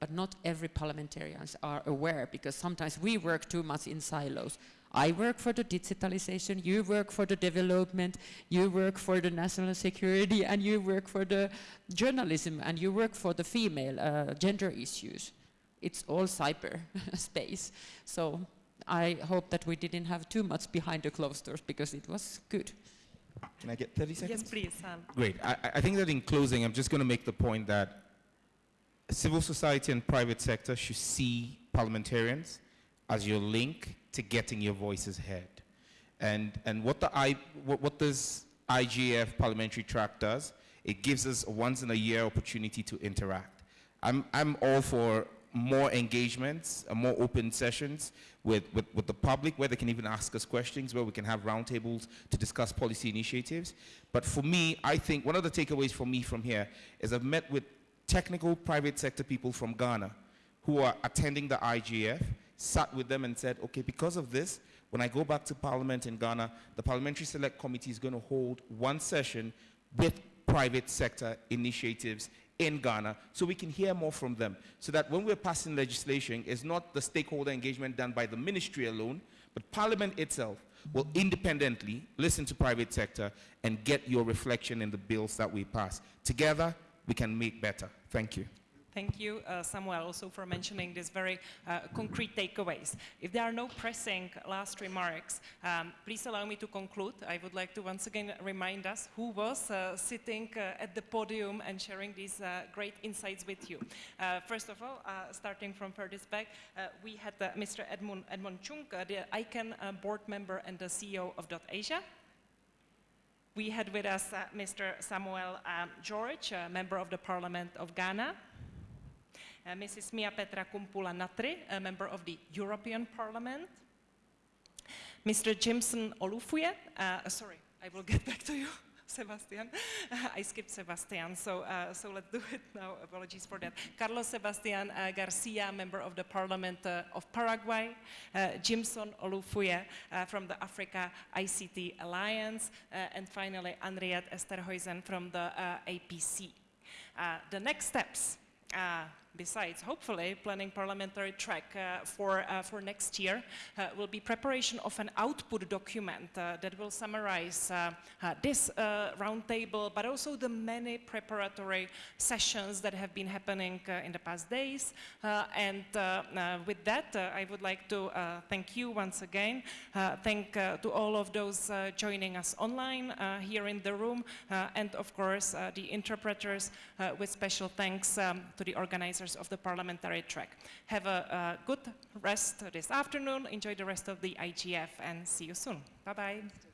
but not every parliamentarians are aware because sometimes we work too much in silos. I work for the digitalization, you work for the development, you work for the national security, and you work for the journalism, and you work for the female uh, gender issues. It's all cyber space. So I hope that we didn't have too much behind the closed doors because it was good. Can I get 30 seconds? Yes, please. Sam. Great. I, I- I think that in closing, I'm just going to make the point that civil society and private sector should see parliamentarians as your link to getting your voices heard. And, and what, the I, what, what this IGF parliamentary track does, it gives us a once in a year opportunity to interact. I'm, I'm all for more engagements, uh, more open sessions with, with, with the public where they can even ask us questions, where we can have roundtables to discuss policy initiatives. But for me, I think one of the takeaways for me from here is I've met with technical private sector people from Ghana who are attending the IGF, sat with them and said, okay, because of this, when I go back to Parliament in Ghana, the Parliamentary Select Committee is going to hold one session with private sector initiatives in Ghana so we can hear more from them. So that when we're passing legislation, it's not the stakeholder engagement done by the ministry alone, but Parliament itself will independently listen to private sector and get your reflection in the bills that we pass. Together, we can make better. Thank you. Thank you, uh, Samuel, also for mentioning these very uh, concrete takeaways. If there are no pressing last remarks, um, please allow me to conclude. I would like to once again remind us who was uh, sitting uh, at the podium and sharing these uh, great insights with you. Uh, first of all, starting from furthest back, we had Mr. Edmon, Edmon Chung, the ICANN board member and the CEO of Dot Asia. We had with us Mr. Samuel um, George, member of the Parliament of Ghana. Uh, Mrs. Miapetra Kumpula Natri, a member of the European Parliament. Mr. Jimson Olufuye, uh, sorry, I will get back to you, Sebastian. I skipped Sebastian, so, uh, so let's do it now. Apologies for that. Carlos Sebastian uh, Garcia, member of the Parliament uh, of Paraguay. Uh, Jimson Olufuye uh, from the Africa ICT Alliance. Uh, and finally, Anriette Esterhuysen from the uh, APC. Uh, the next steps uh, besides hopefully planning parliamentary track uh, for, uh, for next year uh, will be preparation of an output document uh, that will summarize uh, uh, this roundtable but also the many preparatory sessions that have been happening in the past days. And with that I would like to thank you once again. Thank to all of those joining us online here in the room and of course the interpreters with special thanks um, to the organizers of the parliamentary track. Have a, uh good rest this afternoon, enjoy the rest of the IGF and see you soon. Bye-bye.